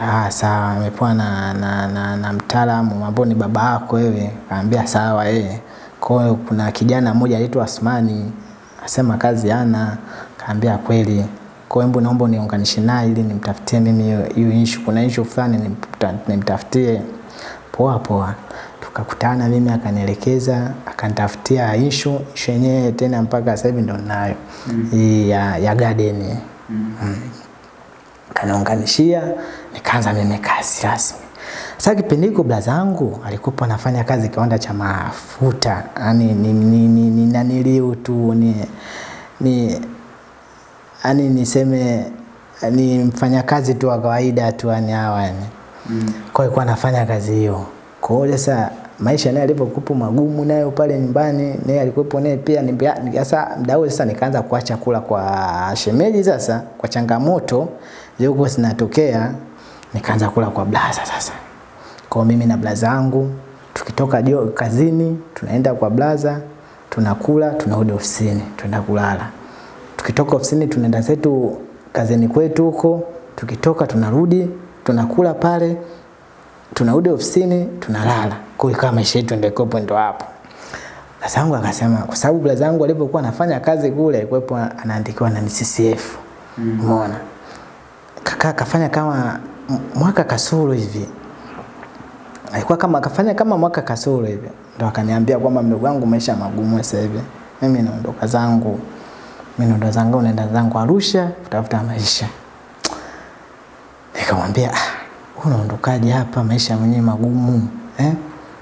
Ah, sawa, nimepewa na, na, na, na mtaalamu ambao ni baba yako wewe. Akamwambia sawa eh. Kwa hiyo kuna kijana mmoja anaitwa Asmani, asema kazi ana, kaambia kweli. Kwa hiyo naomba uniunganishe naye ili nimtafutie mimi hiyo issue. Kuna issue fulani nimta- nimtafutie. Poa poa. Tukakutana mimi akanielekeza, akanitafutia issue, issue yenyewe tena mpaka sasa hivi ndo ninayo. -hmm. ya, ya garden. Mm. mm. Kaniunganishia, nikaanza mimi kazi rasmi. Sasa kipindi hiko blaza yangu alikuwa anafanya kazi kiwanda cha mafuta, yani ni ni ni, ni naniliu tu ni ni yani niseme ni mfanyakazi tu wa kawaida tu yani hawa yani. Mm. Kwa hiyo alikuwa anafanya kazi hiyo. Kwa hiyo sasa maisha naye alivyokupo magumu nayo pale nyumbani, naye alikuwepo naye pia sasa muda huo sasa nikaanza kuacha kula kwa shemeji sasa kwa changamoto zilikuwa zinatokea nikaanza kula kwa blaza sasa. Kwa mimi na blaza wangu tukitoka jo kazini tunaenda kwa blaza tunakula tunarudi ofisini tunaenda kulala. Tukitoka ofisini tunaenda zetu kazini kwetu huko, tukitoka tunarudi tunakula pale tunarudi ofisini tunalala. Kwa hiyo kama maisha yetu ndio ikopo ndio hapo. Blaza yangu akasema kwa sababu blaza yangu alipokuwa anafanya kazi kule alikuwepo anaandikiwa na CCF. Umeona? Mm. Kaka kafanya kama mwaka kasoro hivi. Alikuwa kama akafanya kama mwaka kasoro hivi. Ndo akaniambia kwamba mdogo wangu maisha magumu sasa hivi. Mimi naondoka zangu. Mimi naondoka zangu naenda zangu Arusha kutafuta maisha. Nikamwambia ah, unaondokaje hapa maisha mwenyewe magumu eh?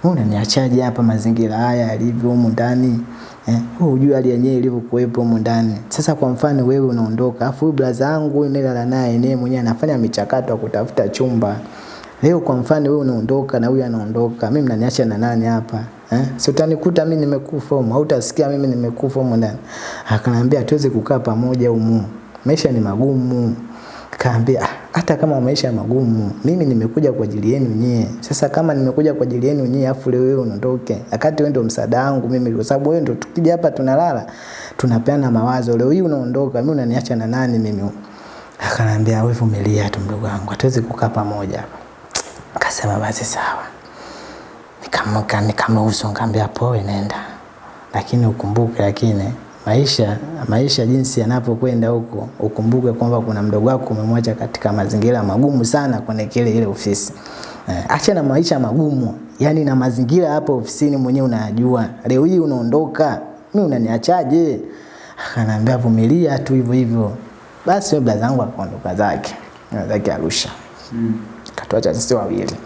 Unaniachaje hapa mazingira haya yalivyo humu ndani eh? Wewe hujui hali yenyewe ilivyokuwepo humu ndani. Sasa kwa mfano wewe unaondoka, afu huyu blaza yangu huyu nilala naye naye mwenyewe anafanya michakato ya kutafuta chumba. Leo kwa mfano wewe unaondoka na huyu anaondoka, mimi mnaniacha na nani hapa? Eh? Si utanikuta mimi nimekufa au utasikia mimi nimekufa humu ndani. Akaniambia tuweze kukaa pamoja humu. Maisha ni magumu. Kaambia "Ah, hata kama maisha magumu, mimi nimekuja kwa ajili yenu nyie. Sasa kama nimekuja kwa ajili yenu nyie, afu leo wewe unaondoke, wakati wewe ndio msaada wangu mimi, kwa sababu wewe ndio tukija hapa tunalala tunapeana mawazo. Leo hii unaondoka, mimi unaniacha na nani mimi? Akanambia wewe vumilia tu mdogo wangu, hatuwezi kukaa pamoja. Akasema basi sawa. Nikamka nikamruhusu, nikamwambia poe, nenda, lakini ukumbuke, lakini maisha maisha jinsi yanapokwenda huko, ukumbuke kwamba kuna mdogo wako umemwacha katika mazingira magumu sana kwenye kile ile ofisi. Eh, acha na maisha magumu, yani na mazingira hapo ofisini mwenyewe unayajua. Leo hii unaondoka, mimi unaniachaje? Akaniambia vumilia tu hivyo hivyo. Basi yule blaza zangu akaondoka zake, zake Arusha. Mm. Katuacha sisi wawili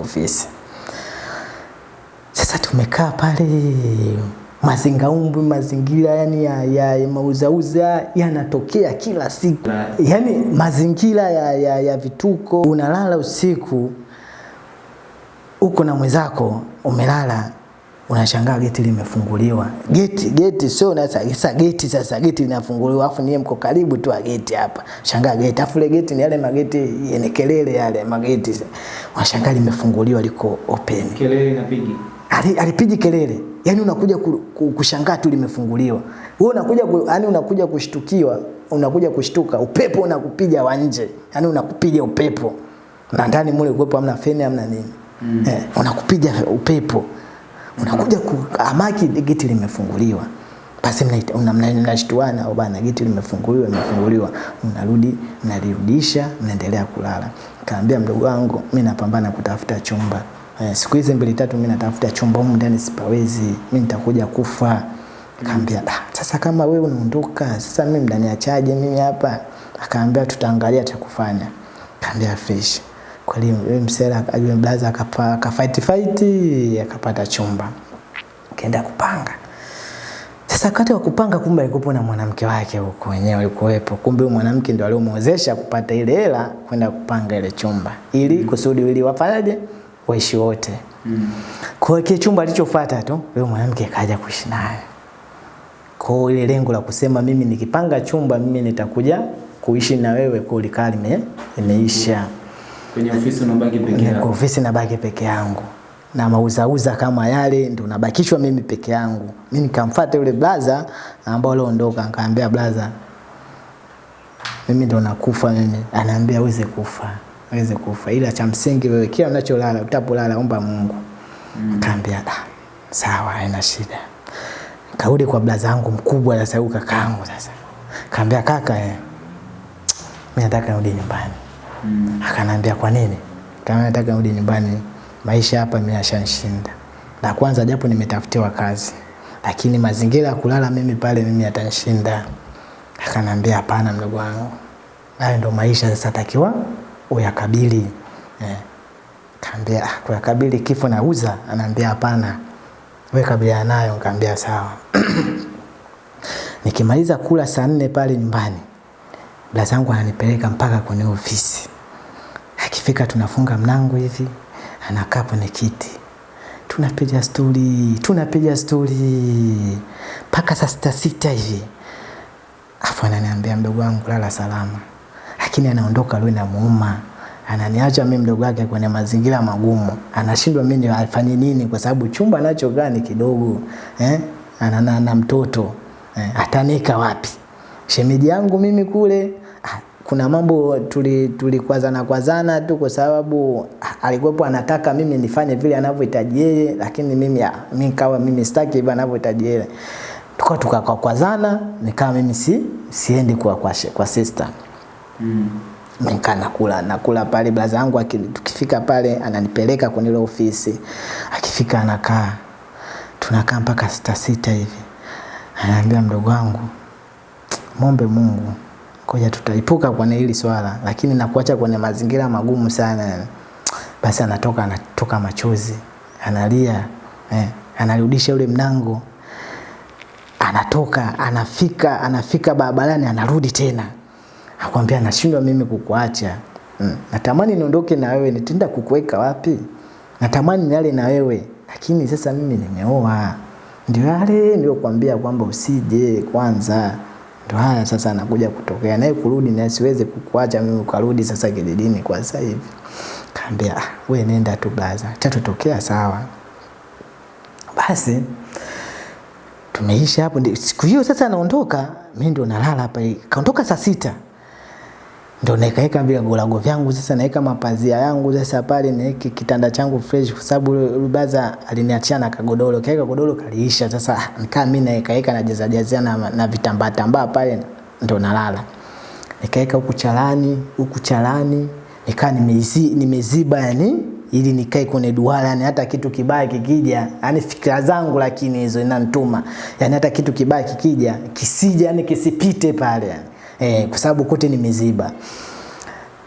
ofisi. Sasa tumekaa pale mazingaumbu mazingira yani ya, ya, mauzauza yanatokea kila siku. Yani mazingira ya, ya, ya vituko unalala usiku uko na mwenzako umelala unashangaa geti limefunguliwa. Geti geti sio na sasa geti sasa geti linafunguliwa afu niye mko karibu tu ageti geti hapa. Shangaa geti afu ile geti ni yale mageti yenye kelele yale mageti. Unashangaa limefunguliwa liko open. Kelele inapiga. Ali- alipigi kelele. Yani unakuja ku- ku- kushangaa tu limefunguliwa. Wewe unakuja ku, yani unakuja kushtukiwa unakuja kushtuka upepo unakupiga wa nje. Yani unakupiga upepo. Na ndani mule kuwepo hamna feni hamna nini. Mm. eh, unakupiga upepo. Unakuja ku, amaki geti limefunguliwa. Basi mnashtuana au bana geti limefunguliwa limefunguliwa. Mnarudi mnalirudisha mnaendelea kulala. Kaambia mdogo wangu mimi napambana kutafuta chumba siku hizi mbili tatu mimi natafuta chumba humu ndani sipawezi mimi nitakuja kufa. Akaambia ah, sasa kama wewe unaondoka sasa mimi mnaniachaje mimi hapa? Akaambia tutaangalia cha kufanya. Kaambia fresh kweli yule msela yule blaza akapa akafight fight akapata chumba. Kaenda kupanga. Sasa wakati wa kupanga kumbe alikuwa na mwanamke wake huko wenyewe alikuwepo. Kumbe huyo mwanamke ndio aliyomwezesha kupata ile hela kwenda kupanga ile chumba. Ili kusudi ili wafanyaje waishi wote. Mm. Kwa kile chumba alichofuata tu yule mwanamke kaja kuishi naye. Kwa ile lengo la kusema mimi nikipanga chumba mimi nitakuja kuishi na wewe kwa likaa lime imeisha. Kwenye ofisi unabaki peke yako. Kwa ofisi nabaki peke yangu na mauzauza kama yale ndo nabakishwa mimi peke yangu. Mimi nikamfuata yule blaza ambao aliondoka, nikamwambia blaza, mimi ndo nakufa mimi. Anaambia uweze kufa, uweze kufa, ila cha msingi wewe kila unacholala utapolala omba Mungu. Mm. Akaambia ah, sawa, haina shida. Karudi kwa blaza zangu mkubwa sasa, huyu kakaangu sasa. Kaambia kaka, eh, mimi nataka nirudi nyumbani. Mm. Akanambia kwa nini? Kama nataka nirudi nyumbani, maisha hapa mimi yashanishinda. La kwanza japo nimetafutiwa kazi, lakini mazingira ya kulala mimi pale mimi yatanishinda. Akanambia hapana, mdogo wangu, hayo ndo maisha sasa, takiwa uyakabili. Eh. Kaambia ah, kuyakabili kifo nauza? Anaambia hapana, wewe kabiliana nayo. Nikamwambia sawa. Nikimaliza kula saa nne pale nyumbani, dada zangu ananipeleka mpaka kwenye ofisi. Akifika tunafunga mlango hivi, anakaa kwenye kiti, tunapiga stori, tunapiga stori mpaka saa sita sita hivi, afu ananiambia mdogo wangu, lala salama, lakini anaondoka leo inamuuma ananiacha mimi mdogo wake kwenye mazingira magumu, anashindwa mimi afanye nini, kwa sababu chumba anachokaa ni kidogo eh? ana, na, na mtoto eh? atanika wapi? Shemeji yangu mimi kule ah, kuna mambo tuli tulikwazana kwazana tu kwa sababu ah, alikuwepo anataka mimi nifanye vile anavyohitaji yeye, lakini mimi ah, mimi kawa mimi sitaki hivyo anavyohitaji yeye, tukawa tukakwazana, nikawa mimi si siendi kwa kwa, kwa sister Mm. nikaa nakula nakula pale blaza yangu tukifika pale ananipeleka kwenye ile ofisi. Akifika anakaa tunakaa mpaka sita sita hivi. Anaambia mdogo wangu mombe mungu koja tutaipuka kwenye hili swala lakini nakuacha kwenye mazingira magumu sana. Basi anatoka anatoka machozi analia eh, anarudisha ule mnango. Anatoka anafika anafika barabarani anarudi tena akwambia nashindwa mimi kukuacha. Mm. natamani niondoke na wewe nitaenda kukuweka wapi? Natamani nilale na wewe lakini sasa mimi nimeoa. Ndio yale ndio kwambia kwamba usije kwanza. Ndio haya sasa anakuja kutokea. Naye kurudi na siweze kukuacha mimi ukarudi sasa kijijini kwa sasa hivi. Kaambia ah, we nenda tu blaza tatotokea sawa. Basi tumeisha hapo. Siku hiyo sasa anaondoka, mimi ndio nalala hapa. Kaondoka saa sita ndo nikaweka vigolago vyangu sasa, naweka mapazia yangu sasa pale, niweke kitanda changu fresh, kwa sababu yule aliniachia na kagodoro, kaweka godoro kaliisha. Sasa nikaa mimi naekaeka najeza jazia na, na vitambaa tambaa pale, ndo nalala. Nikaeka huku chalani huku chalani, nikaa nimezi, nimeziba yani ili nikae kwenye duara, yani hata kitu kibaya kikija, yani fikra zangu lakini hizo inanituma, yani hata kitu kibaya kikija kisija, yani kisipite pale yani. Eh, kwa sababu kote nimeziba.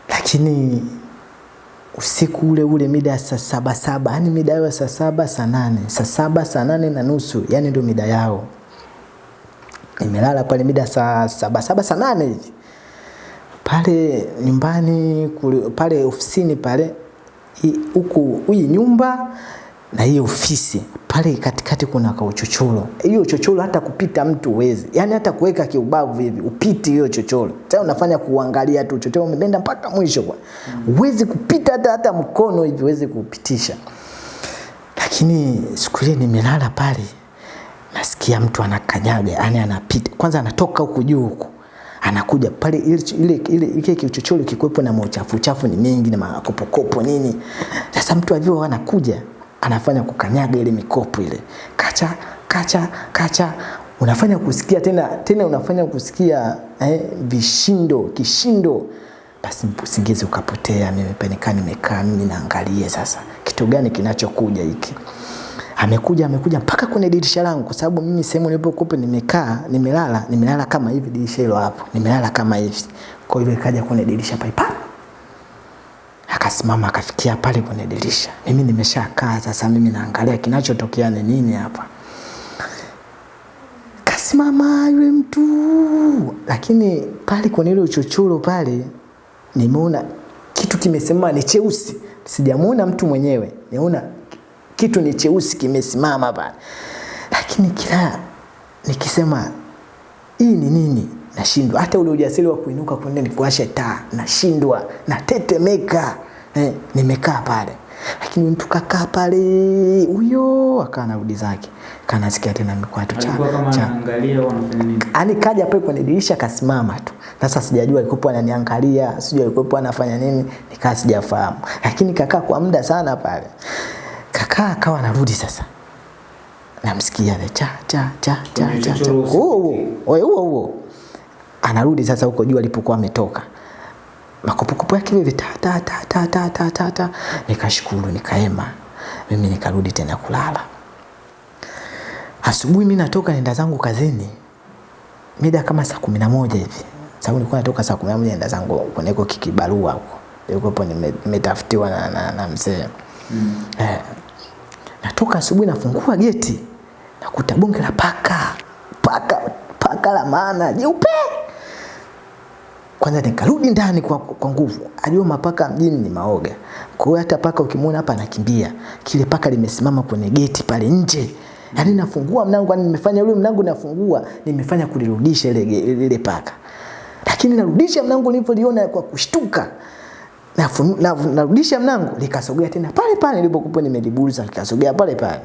Lakini usiku ule ule mida ya saa saba saba, yani mida yao ya saa saba saa nane, saa saba saa nane na nusu, yani ndio mida yao. Nimelala pale mida saa saba saba saa nane pale nyumbani kule, pale ofisini pale huku hii nyumba na hii ofisi pale katikati kuna kauchochoro. Hiyo chochoro hata kupita mtu uwezi, yani hata kuweka kiubavu hivi upiti hiyo chochoro. Sasa unafanya kuangalia tu chochoro umebenda mpaka mwisho kwa uwezi kupita hata hata mkono hivi uwezi kupitisha. Lakini siku ile nimelala pale, nasikia mtu anakanyaga, yani anapita kwanza, anatoka huku juu huku anakuja pale ile ile ile ile kichochoro kikwepo na mauchafu chafu ni mengi na makopokopo nini. Sasa mtu alivyo anakuja anafanya kukanyaga ile mikopo ile kacha kacha kacha, unafanya kusikia tena tena, unafanya kusikia eh, vishindo kishindo. Basi usingizi ukapotea, mimi panikaa nimekaa mimi naangalia sasa kitu gani kinachokuja hiki amekuja amekuja mpaka kwenye dirisha langu, kwa sababu mimi sehemu nilipokuwa nimekaa nimelala nimelala kama hivi, dirisha hilo hapo nimelala kama hivi. Kwa hiyo ikaja kwenye dirisha pale, akasimama akafikia pale kwenye dirisha. Mimi nimeshakaa sasa, mimi naangalia kinachotokea ni nini hapa. Kasimama yule mtu, lakini pale kwenye ile uchochoro pale nimeona kitu kimesimama ni cheusi, sijamuona mtu mwenyewe, nimeona kitu ni cheusi kimesimama pale, lakini kila nikisema hii ni nini, nashindwa hata ule ujasiri wa kuinuka kwenda nikuashe taa, nashindwa, natetemeka. Eh, nimekaa pale, lakini mtu kakaa pale, huyo akaa narudi zake, kanasikia tena mikwatu cha, Alikuwa kama cha, anaangalia au anafanya nini? Ani kaja pale kwenye dirisha kasimama tu. Sasa sijajua alikuwa ananiangalia, sijui alikuwa anafanya nini, nikaa sijafahamu. Lakini kakaa kwa muda sana pale. Kakaa akawa anarudi sasa. Namsikia le cha cha cha cha cha. huo huo. Anarudi sasa huko juu alipokuwa ametoka makopokopo yake hivi ta ta ta ta ta ta ta, ta. nikashukuru nikaema. Mimi nikarudi tena kulala. Asubuhi mimi natoka nenda zangu kazini. Mida kama saa kumi na moja hivi. Sababu nilikuwa natoka saa kumi na moja nenda zangu kwenye kuneko kikibarua huko. Nilikuwapo nimetafutiwa na, na, na mzee. Mm. eh, natoka asubuhi nafungua geti. Nakuta bonge la paka. Paka paka la maana. Jeupe! Kwanza nikarudi ndani kwa, kwa nguvu. Ajua mapaka mjini ni maoga, kwa hiyo hata paka ukimwona hapa anakimbia. Kile paka limesimama kwenye geti pale nje, yaani nafungua mlango, yani nimefanya ule mlango nafungua, nimefanya kulirudisha ile ile paka, lakini narudisha mlango nilipoliona kwa kushtuka. Na- narudisha mlango likasogea tena pale pale nilipokuwa nimeliburuza, likasogea pale pale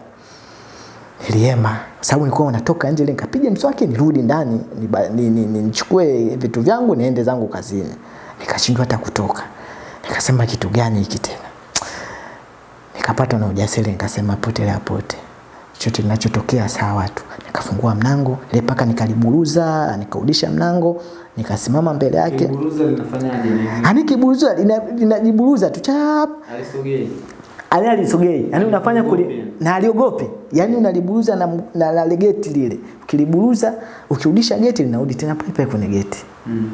niliema sababu nilikuwa natoka nje nikapiga mswaki nirudi ndani nichukue ni- ni- ni- vitu vyangu niende zangu kazini. Nikashindwa hata kutoka. Nikasema kitu gani hiki tena? Nikapata na ujasiri nikasema potelea pote. Chochote kinachotokea sawa tu. Nikafungua mlango ile paka nikaliburuza nikaudisha mlango nikasimama mbele yake. Kiburuza linafanyaje? Ni- ani kiburuza linajiburuza tu chap! Alisogei. Ali alisogei. Yani unafanya kuli, na aliogope yani unaliburuza na, na, na, na geti lile. Ukiliburuza ukirudisha geti linarudi tena pale pale kwenye geti. Mm.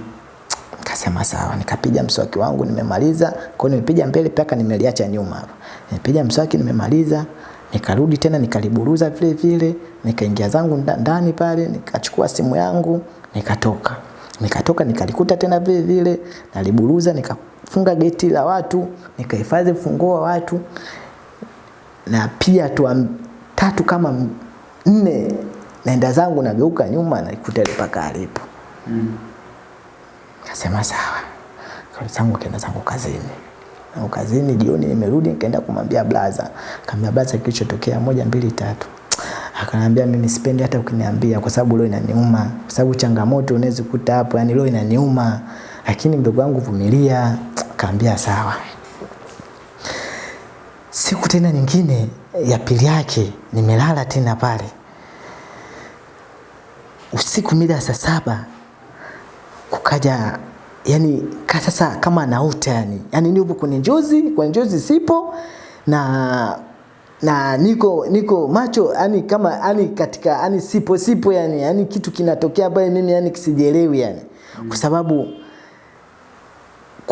Nikasema sawa, nikapiga mswaki wangu nimemaliza. Kwa hiyo nimepiga mbele mpaka nimeliacha nyuma. Hapa. Nimepiga mswaki nimemaliza, nikarudi tena nikaliburuza vile vile, nikaingia zangu ndani pale, nikachukua simu yangu, nikatoka. Nikatoka nikalikuta tena vile vile, naliburuza, nikafunga geti la watu, nikahifadhi funguo wa watu. Na pia tu tatu kama nne naenda zangu nageuka nyuma naikuta ile paka alipo. Mm. Sawa. kwa zangu kaenda zangu kazini. Na kazini jioni nimerudi nikaenda kumwambia blaza. Kaambia blaza kilichotokea moja mbili tatu. Akaniambia mimi sipendi hata ukiniambia kwa sababu leo inaniuma. Kwa sababu changamoto unaweza kukuta hapo, yani leo inaniuma. Lakini mdogo wangu vumilia. Akaambia sawa. Siku tena nyingine ya pili yake nimelala tena pale. Usiku mida saa saba kukaja yani ka sasa kama nauta yani. Yani nipo kwenye njozi, kwenye njozi sipo na na niko niko macho yani kama yani katika yani sipo sipo yani yani kitu kinatokea pale mimi yani kisijielewi yani kwa sababu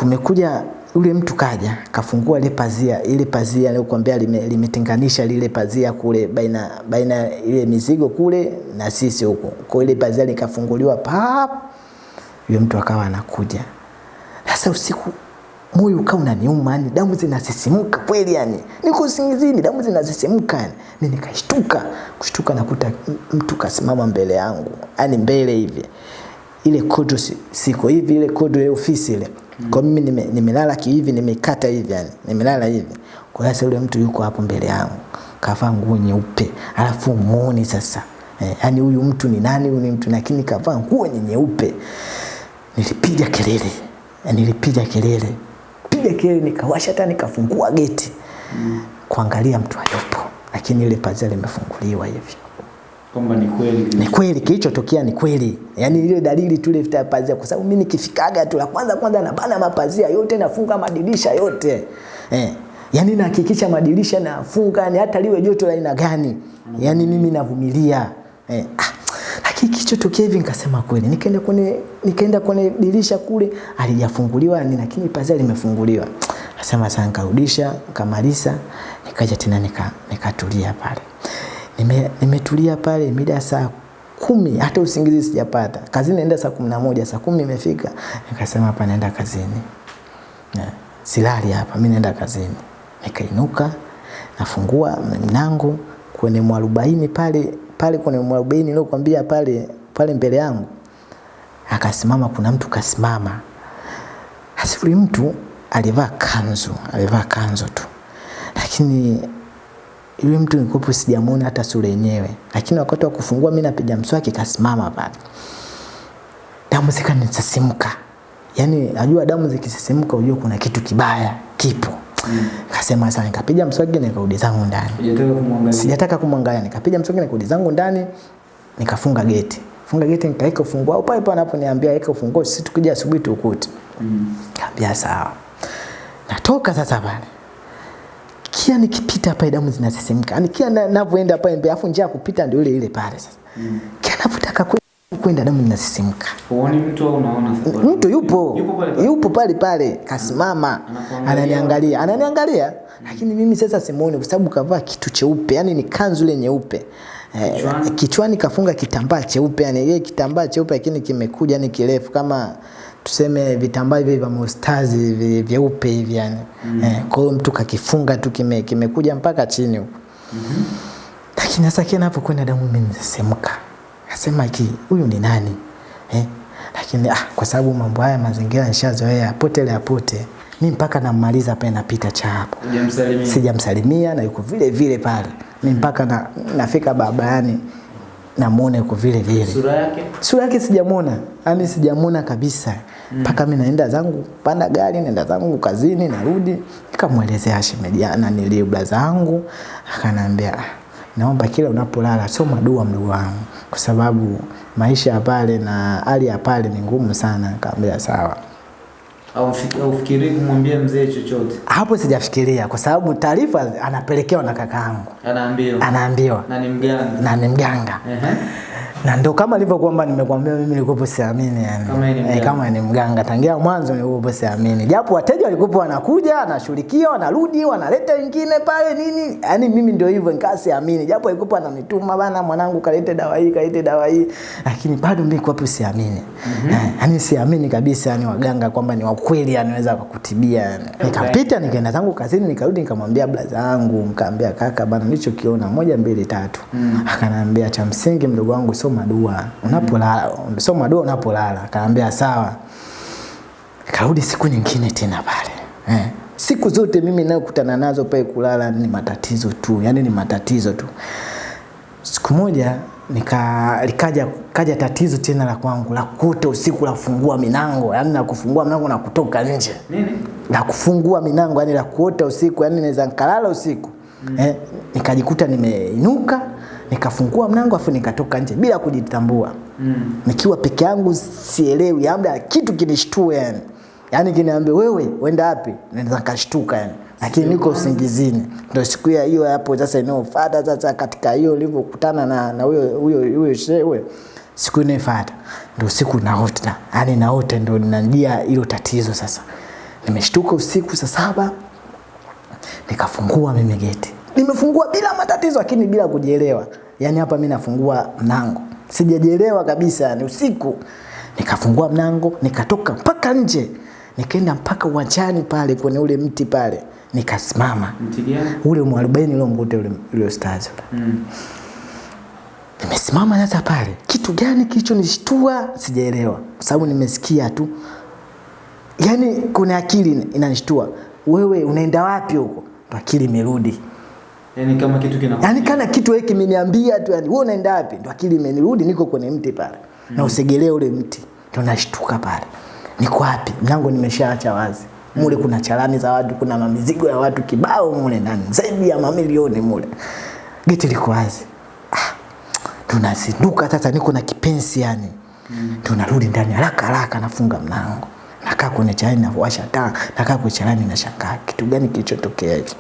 kumekuja ule mtu kaja kafungua ile pazia ile pazia lime, limetenganisha lile pazia kule baina baina ile mizigo kule na sisi huko. Kwa ile pazia likafunguliwa pap yule mtu akawa anakuja. Sasa usiku moyo ukawa unaniuma yani damu zinasisimuka kweli yani niko usingizini damu zinasisimka yani mimi nikashtuka kushtuka nakuta mtu kasimama mbele yangu yani mbele hivi ile kodro siko hivi ile kodro ya ofisi ile. Kwa mimi nime- nimelala kihivi nimekata hivi yani. Nimelala hivi. Kwa hiyo sasa yule mtu yuko hapo mbele yangu. Kavaa nguo nyeupe. Alafu muone sasa. Eh, yani huyu mtu ni nani huyu ni mtu lakini kavaa nguo ni nyeupe. Nilipiga kelele. Eh, nilipiga kelele. Piga kelele nikawasha hata nikafungua geti. Mm. kuangalia mtu hayupo lakini ile pazia limefunguliwa hivi Kwamba ni kweli. ni kweli kilichotokea ni kweli. Yani ile dalili tu ile ya pazia kwa sababu mimi nikifikaga tu la kwanza kwanza nabana mapazia yote nafunga madirisha yote. Eh yani nahakikisha madirisha nafunga yani hata liwe joto la aina gani. Yani mimi navumilia. Eh ah, lakini kilichotokea hivi nikasema kweli nikaenda kwenye nikaenda kwenye dirisha kule alijafunguliwa ni lakini pazia limefunguliwa. Nasema sasa nikarudisha nikamaliza nikaja tena nikatulia nika nikatulia pale Nime- nimetulia pale mida saa kumi hata usingizi sijapata. Kazini naenda saa kumi na moja saa kumi imefika. Nikasema hapa naenda kazini. Yeah. silali hapa mi naenda kazini. Nikainuka nafungua mlango kwenye mwarobaini pale pale kwenye mwarobaini niliokwambia pale pale mbele yangu. Akasimama kuna mtu kasimama. Asifuri mtu alivaa kanzu alivaa kanzu tu. Lakini yule mtu nilikuwa sijamuona hata sura yenyewe, lakini wakati wa kufungua mimi napiga mswaki kasimama pale, damu zikanisisimuka. Yani najua damu zikisisimka, unajua kuna kitu kibaya kipo. Mm. Kasema sasa, nikapiga mswaki nikarudi zangu ndani. Kumwangalia. Sijataka kumwangalia, nikapiga mswaki nikarudi zangu ndani, nikafunga geti. Funga geti nikaweka ufunguo au pale pale anaponiambia weka ufunguo, sisi tukija asubuhi tukute. Mm. Kaambia sawa. Natoka sasa pale. Kila nikipita pale damu zinasisimka. Yaani kia na- ninavyoenda pale mbele afu njia ya kupita ndio ile ile pale sasa. Mm. Kia napotaka kwenda damu zinasisimka. Huoni mtu au unaona sasa? Mtu yupo. Yupo pale pale. Yupo pale pale kasimama. Ananiangalia. Ananiangalia. Lakini mimi sasa simuoni kwa sababu kavaa kitu cheupe, yani ni kanzu ile nyeupe. Eh, Kichwani? kichwani kafunga kitambaa cheupe, yani ile kitambaa cheupe lakini kimekuja ni kirefu kama tuseme vitambaa hivi vya mustazi hivi vyeupe hivi yani. Mm. Eh, kwa hiyo mtu kakifunga tu kime, kimekuja mpaka chini huko. Mm-hmm. Lakini sasa kile napokwenda damu mimi nisisemka. Nasema ki huyu ni nani? Eh? Lakini ah, kwa sababu mambo haya mazingira nishazoea potele apote. Mimi mpaka nammaliza pale napita cha hapo Sijamsalimia. sijamsalimia na yuko vile vile pale mi mpaka na, nafika barabarani namuona yuko vile vile. Sura yake? sura yake sijamuona. yani sijamuona kabisa. Mpaka mimi naenda zangu panda gari naenda zangu kazini narudi. Nikamwelezea shemeji na niliubla zangu. Akanaambia "Ah, naomba kila unapolala soma dua mdogo wangu. Kwa sababu maisha ya pale na hali ya pale ni ngumu sana. Kaambia sawa Au fik- au fikirii kumwambia mzee chochote? hapo sijafikiria kwa sababu taarifa anapelekewa na kakaangu Anaambiwa. anaambiwa Na ni mganga. na ni mganga Ehe. Na ndo kama nilivyo kwamba nimekwambia mimi nilikuwa siamini yani. Kama e, ni mganga. kama ni mganga tangia mwanzo nilikuwa siamini. Japo wateja walikuwa wanakuja, wanashughulikia, wanarudi, wanaleta wengine pale nini? Yaani mimi ndio hivyo nikaa siamini. Japo alikuwa ananituma bana mwanangu kalete dawa hii, kalete dawa hii. Lakini bado mimi nilikuwa siamini. Eh, Yaani siamini kabisa yani waganga kwamba ni wa kweli anaweza kukutibia. Yani. Nikapita nikaenda zangu kazini nikarudi nikamwambia blaza yangu, nikamwambia kaka bana nilichokiona moja mbili tatu. Akaniambia cha msingi mdogo wangu soma dua. Unapolala, soma dua unapolala. akaambia sawa. Karudi siku nyingine tena pale. Eh. Siku zote mimi nayokutana nazo pale kulala ni matatizo tu, yani ni matatizo tu. siku moja nika likaja kaja tatizo tena la kwangu la kuta usiku la kufungua milango yani na kufungua mlango na kutoka nje Nini? Na kufungua milango yani la kuota usiku yani naweza nikalala usiku mm. eh, nikajikuta nimeinuka nikafungua mlango afu nikatoka nje bila kujitambua. Mm. nikiwa peke yangu sielewi labda kitu kinishtue yani. Yani kiniambia wewe wenda wapi? Naweza nikashtuka yani. Lakini niko usingizini. Ndio siku ya hiyo hapo sasa inayofuata sasa katika hiyo ulivyokutana na na huyo huyo huyo shewe siku inayofuata ndio siku naota. Yani naota ndio ninajia hilo tatizo sasa. Nimeshtuka usiku saa saba nikafungua mimi geti nimefungua bila matatizo lakini bila kujielewa. Yani hapa mimi nafungua mlango. Sijajielewa kabisa ni usiku. Nikafungua mlango nikatoka mpaka nje. Nikaenda mpaka uwanjani pale kwenye ule mti pale. Nikasimama. Mti gani? ule mwarobaini uliomkuta ule ule stars ule. Mm. nimesimama sasa pale. Kitu gani kilichonishtua? Sijaelewa. Kwa sababu nimesikia tu. Yani kuna akili inanishtua. Wewe unaenda wapi huko? Akili imerudi Yaani kama kitu kina yani kana kitu hiki kimeniambia tu yani wewe unaenda wapi? Ndo akili imenirudi niko kwenye mti pale. Mm. na usegelee ule mti. Ndo nashtuka pale. Niko wapi? Mlango nimeshaacha wazi. Mule kuna chalani za watu kuna mamizigo ya watu kibao mule ndani. Zaidi ya mamilioni mule. Geti liko wazi. Ah, tunazinduka sasa niko na kipensi yani mm. tunarudi ndani haraka haraka nafunga mlango. Nakaa kwenye chalani nawasha taa. Nakaa kwenye chalani nashangaa kitu gani kilichotokea hivi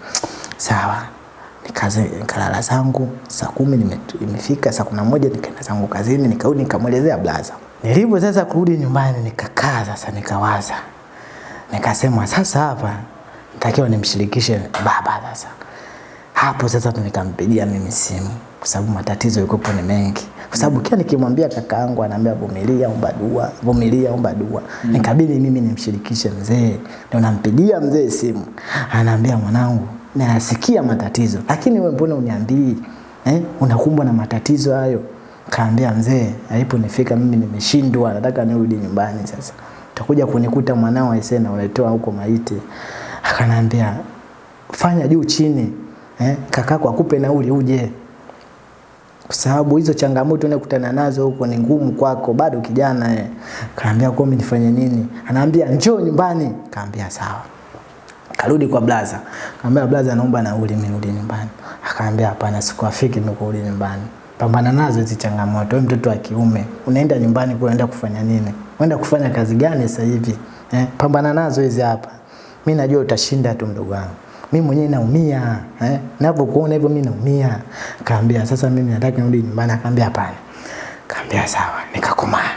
sawa nikaze nikalala zangu saa kumi imefika saa kumi na moja nikaenda zangu kazini nikarudi nikamwelezea blaza. Nilivyo sasa kurudi nyumbani nikakaa sasa nikawaza. Nikasema sasa hapa natakiwa nimshirikishe baba sasa. Hapo sasa nikampigia mimi simu kwa sababu matatizo yalikuwa ni mengi. Kwa sababu kila nikimwambia kaka yangu anaambia vumilia omba dua vumilia omba dua. Mm. nikabidi mimi nimshirikishe mzee. Ndio nampigia mzee simu. Anaambia mwanangu nayasikia matatizo. Lakini wewe mbona uniambii? Eh? unakumbwa na matatizo hayo? Kaambia mzee aliponifika mimi nimeshindwa nataka nirudi nyumbani sasa. Utakuja kunikuta mwanao aisena unatoa huko maiti. Akanambia fanya juu chini eh, kakako akupe nauli uje. Kwa sababu hizo changamoto unakutana nazo huko ni ngumu kwako bado kijana eh. kaambia kwa mimi nifanye nini? Anaambia njoo nyumbani. Kaambia sawa karudi kwa blaza kaambia blaza naomba nauli nirudi nyumbani akaambia hapana sikuafiki mimi kurudi nyumbani pambana nazo hizi changamoto wewe mtoto wa kiume unaenda nyumbani kuenda kufanya nini unaenda kufanya kazi gani sasa hivi eh? pambana nazo hizi hapa mimi najua utashinda tu mdogo wangu mimi mwenyewe naumia eh? Ninapokuona hivyo mimi naumia. Kaambia sasa mimi nataka nirudi nyumbani. Akaambia hapana. Kaambia sawa, nikakomaa.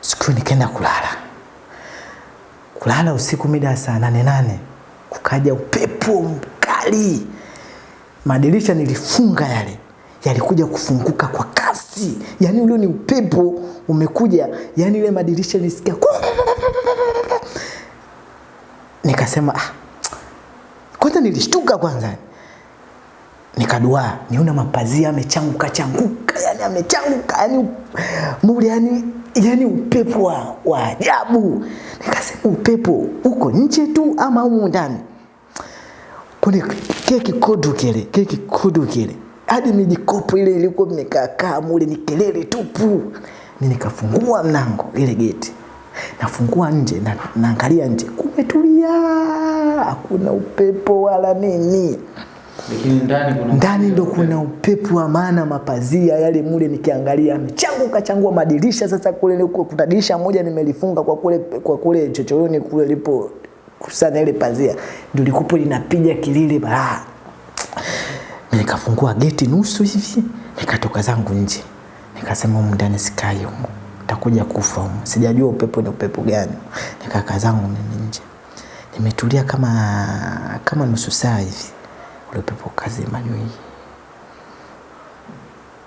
Siku nikaenda kulala. Kulala usiku mida saa nane nane, kukaja upepo mkali, madirisha nilifunga yale yalikuja kufunguka kwa kasi, yani ule ni upepo umekuja, yani ile madirisha nilisikia nikasema ah, kwanza nilishtuka kwanza. Nikaduaa niona mapazia amechanguka changuka yani amechanguka yani mule yani yani upepo wa, wa ajabu. Nikasema upepo uko nje tu ama humu ndani? Kuna keki kodu kile keki kodu kile. Hadi mijikopo ile ilikuwa imekaakaa mule ni kelele tupu. Ni nikafungua mlango ile geti. Nafungua nje na, naangalia nje. Kumetulia hakuna upepo wala nini ndani ndo kuna upepo wa maana mapazia yale mule nikiangalia amechanguka kachangua madirisha sasa kule kuna dirisha moja nimelifunga kwa kule kwa kule chochoroni kule lipo kusana ile pazia. Ndio likupo linapiga kilile balaa nikafungua geti nusu hivi nikatoka zangu nje. Nikasema humu ndani sikai humu. Takuja kufa humu. Sijajua upepo ni upepo gani. Nikakaa zangu nje. Nimetulia kama kama nusu saa hivi ule upepo kazima nyui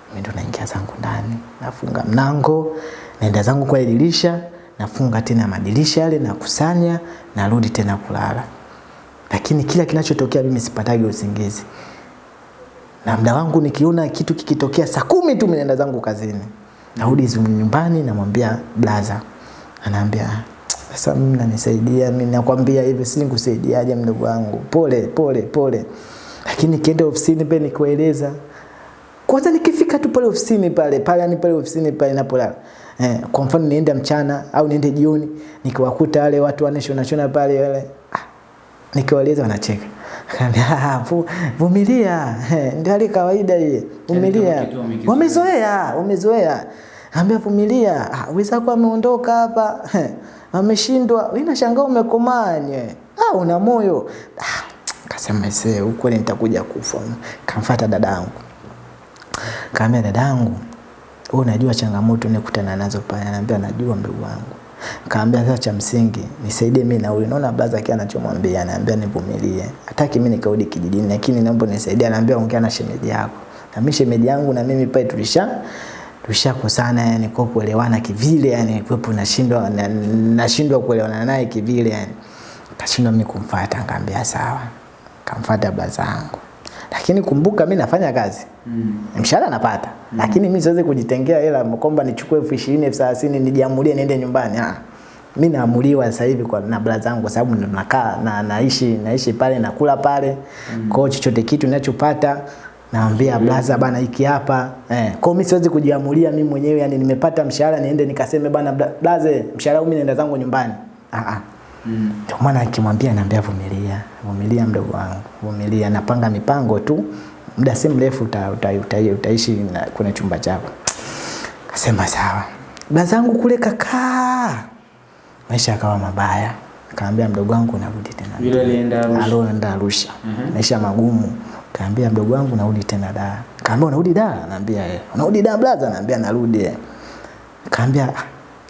mimi ndo naingia zangu ndani nafunga mlango naenda zangu kwa dirisha nafunga tena madirisha yale nakusanya narudi tena kulala. Lakini kila kinachotokea mimi sipatagi usingizi. Na muda wangu nikiona kitu kikitokea saa kumi tu naenda zangu kazini. Narudi nyumbani namwambia blaza. Anaambia sasa mimi nanisaidia mimi nakwambia hivi si nikusaidiaje mdogo wangu? Pole pole pole lakini kienda ofisini pe nikueleza. Kwanza nikifika tu pale ofisini pale pale yani pale ofisini pale napolala. eh, kwa mfano niende mchana au niende jioni nikiwakuta wale watu wanashona shona pale wale ah, nikiwaeleza wanacheka. Akaambia, "Ah, vumilia. Eh, ndio hali kawaida hii. Vumilia. kitu wamekizoea. wamezoea wamezoea. Ambia vumilia. Weza kwa ameondoka hapa. Eh, ameshindwa. Wewe nashangaa umekomaa ah una moyo. Ah, kasema ise ukweli nitakuja kufa? Kamfata dadangu kaambia dadangu wewe unajua changamoto nikutana nazo pale? Ananiambia najua mdogo wangu. Kaambia sasa cha msingi nisaidie mimi na huyu. naona baza yake anachomwambia anaambia nivumilie. Hataki mimi nikarudi kijijini lakini naomba nisaidie anaambia ongea na shemeji yako. Na mimi shemeji yangu na mimi pale tulisha tushakosana yani kwa kuelewana kivile yani kwepo nashindwa na- nashindwa kuelewana naye kivile yani. Kashindwa mimi kumfuata. Ngambia sawa kamfuata blaza yangu lakini kumbuka mimi nafanya kazi Mm. mshahara napata mm. lakini mimi siwezi kujitengea hela kwamba nichukue elfu ishirini elfu thelathini nijiamulie niende nyumbani ah. mi naamuliwa sasa hivi kwa na baba zangu kwa sababu nakaa na naishi naishi pale nakula pale mm. kwa chochote kitu ninachopata naambia mm. blaza bana hiki hapa eh. kwa mi siwezi kujiamulia mimi mwenyewe yani nimepata mshahara niende nikaseme bana bla- blaze mshahara huu mimi naenda zangu nyumbani ah, ah. Mm. Ndio maana akimwambia naambia vumilia, vumilia mdogo wangu, vumilia, napanga mipango tu, muda si mrefu uta, uta, uta, utaishi na, kwenye chumba chako. Kasema sawa. Bazangu kule kakaa, maisha yakawa mabaya. Kaambia mdogo wangu narudi tena. Yule alienda Arusha. Alienda Arusha. Mhm. Maisha magumu. Kaambia mdogo wangu narudi tena da. Kaambia unarudi da? Naambia eh. Unarudi da blaza? Naambia narudi. eh. Kaambia "Ah,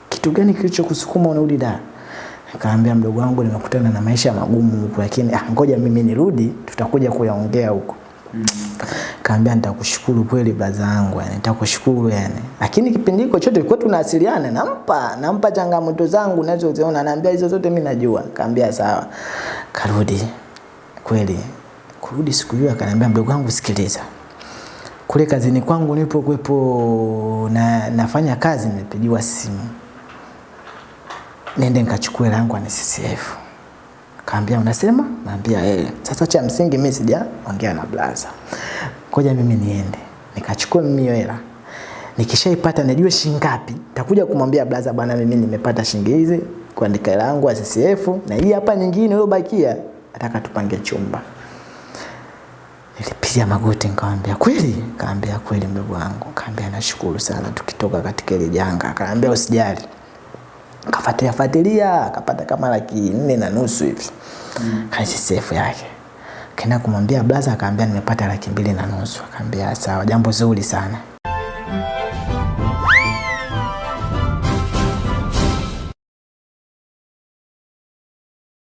kitu gani kilichokusukuma unarudi Dar? Kaambia mdogo wangu nimekutana na maisha magumu huko lakini ah, ngoja mimi nirudi tutakuja kuyaongea huko. Kaambia nitakushukuru kweli blaza yangu yani nitakushukuru yani. Lakini kipindi hicho chote tulikuwa tunawasiliana nampa nampa changamoto zangu nazoziona naambia hizo zote mimi najua. Kaambia sawa. Karudi. Kweli. Kurudi siku hiyo akaniambia mdogo wangu sikiliza. Kule kazini kwangu nilipokuwepo na nafanya kazi nimepigiwa simu nende nikachukue langu ni CCF. Kaambia unasema? Naambia eh. Sasa cha msingi mimi sijaongea na blaza. Ngoja mimi niende. Nikachukua mimi hiyo hela. Nikishaipata najua shilingi ngapi, nitakuja kumwambia blaza bwana mimi nimepata shilingi hizi kuandika hela yangu ya CCF na hii hapa nyingine iliyobakia nataka tupange chumba. Nilipiga magoti nikamwambia kweli? Kaambia kweli mdogo wangu. Kaambia nashukuru sana tukitoka katika ile janga. Kaambia usijali kafuatilia fuatilia. Akapata kama laki nne na nusu hivi. Mm. sefu yake. Kaenda kumwambia blaza akaambia nimepata laki mbili na nusu. Akaambia sawa jambo zuri sana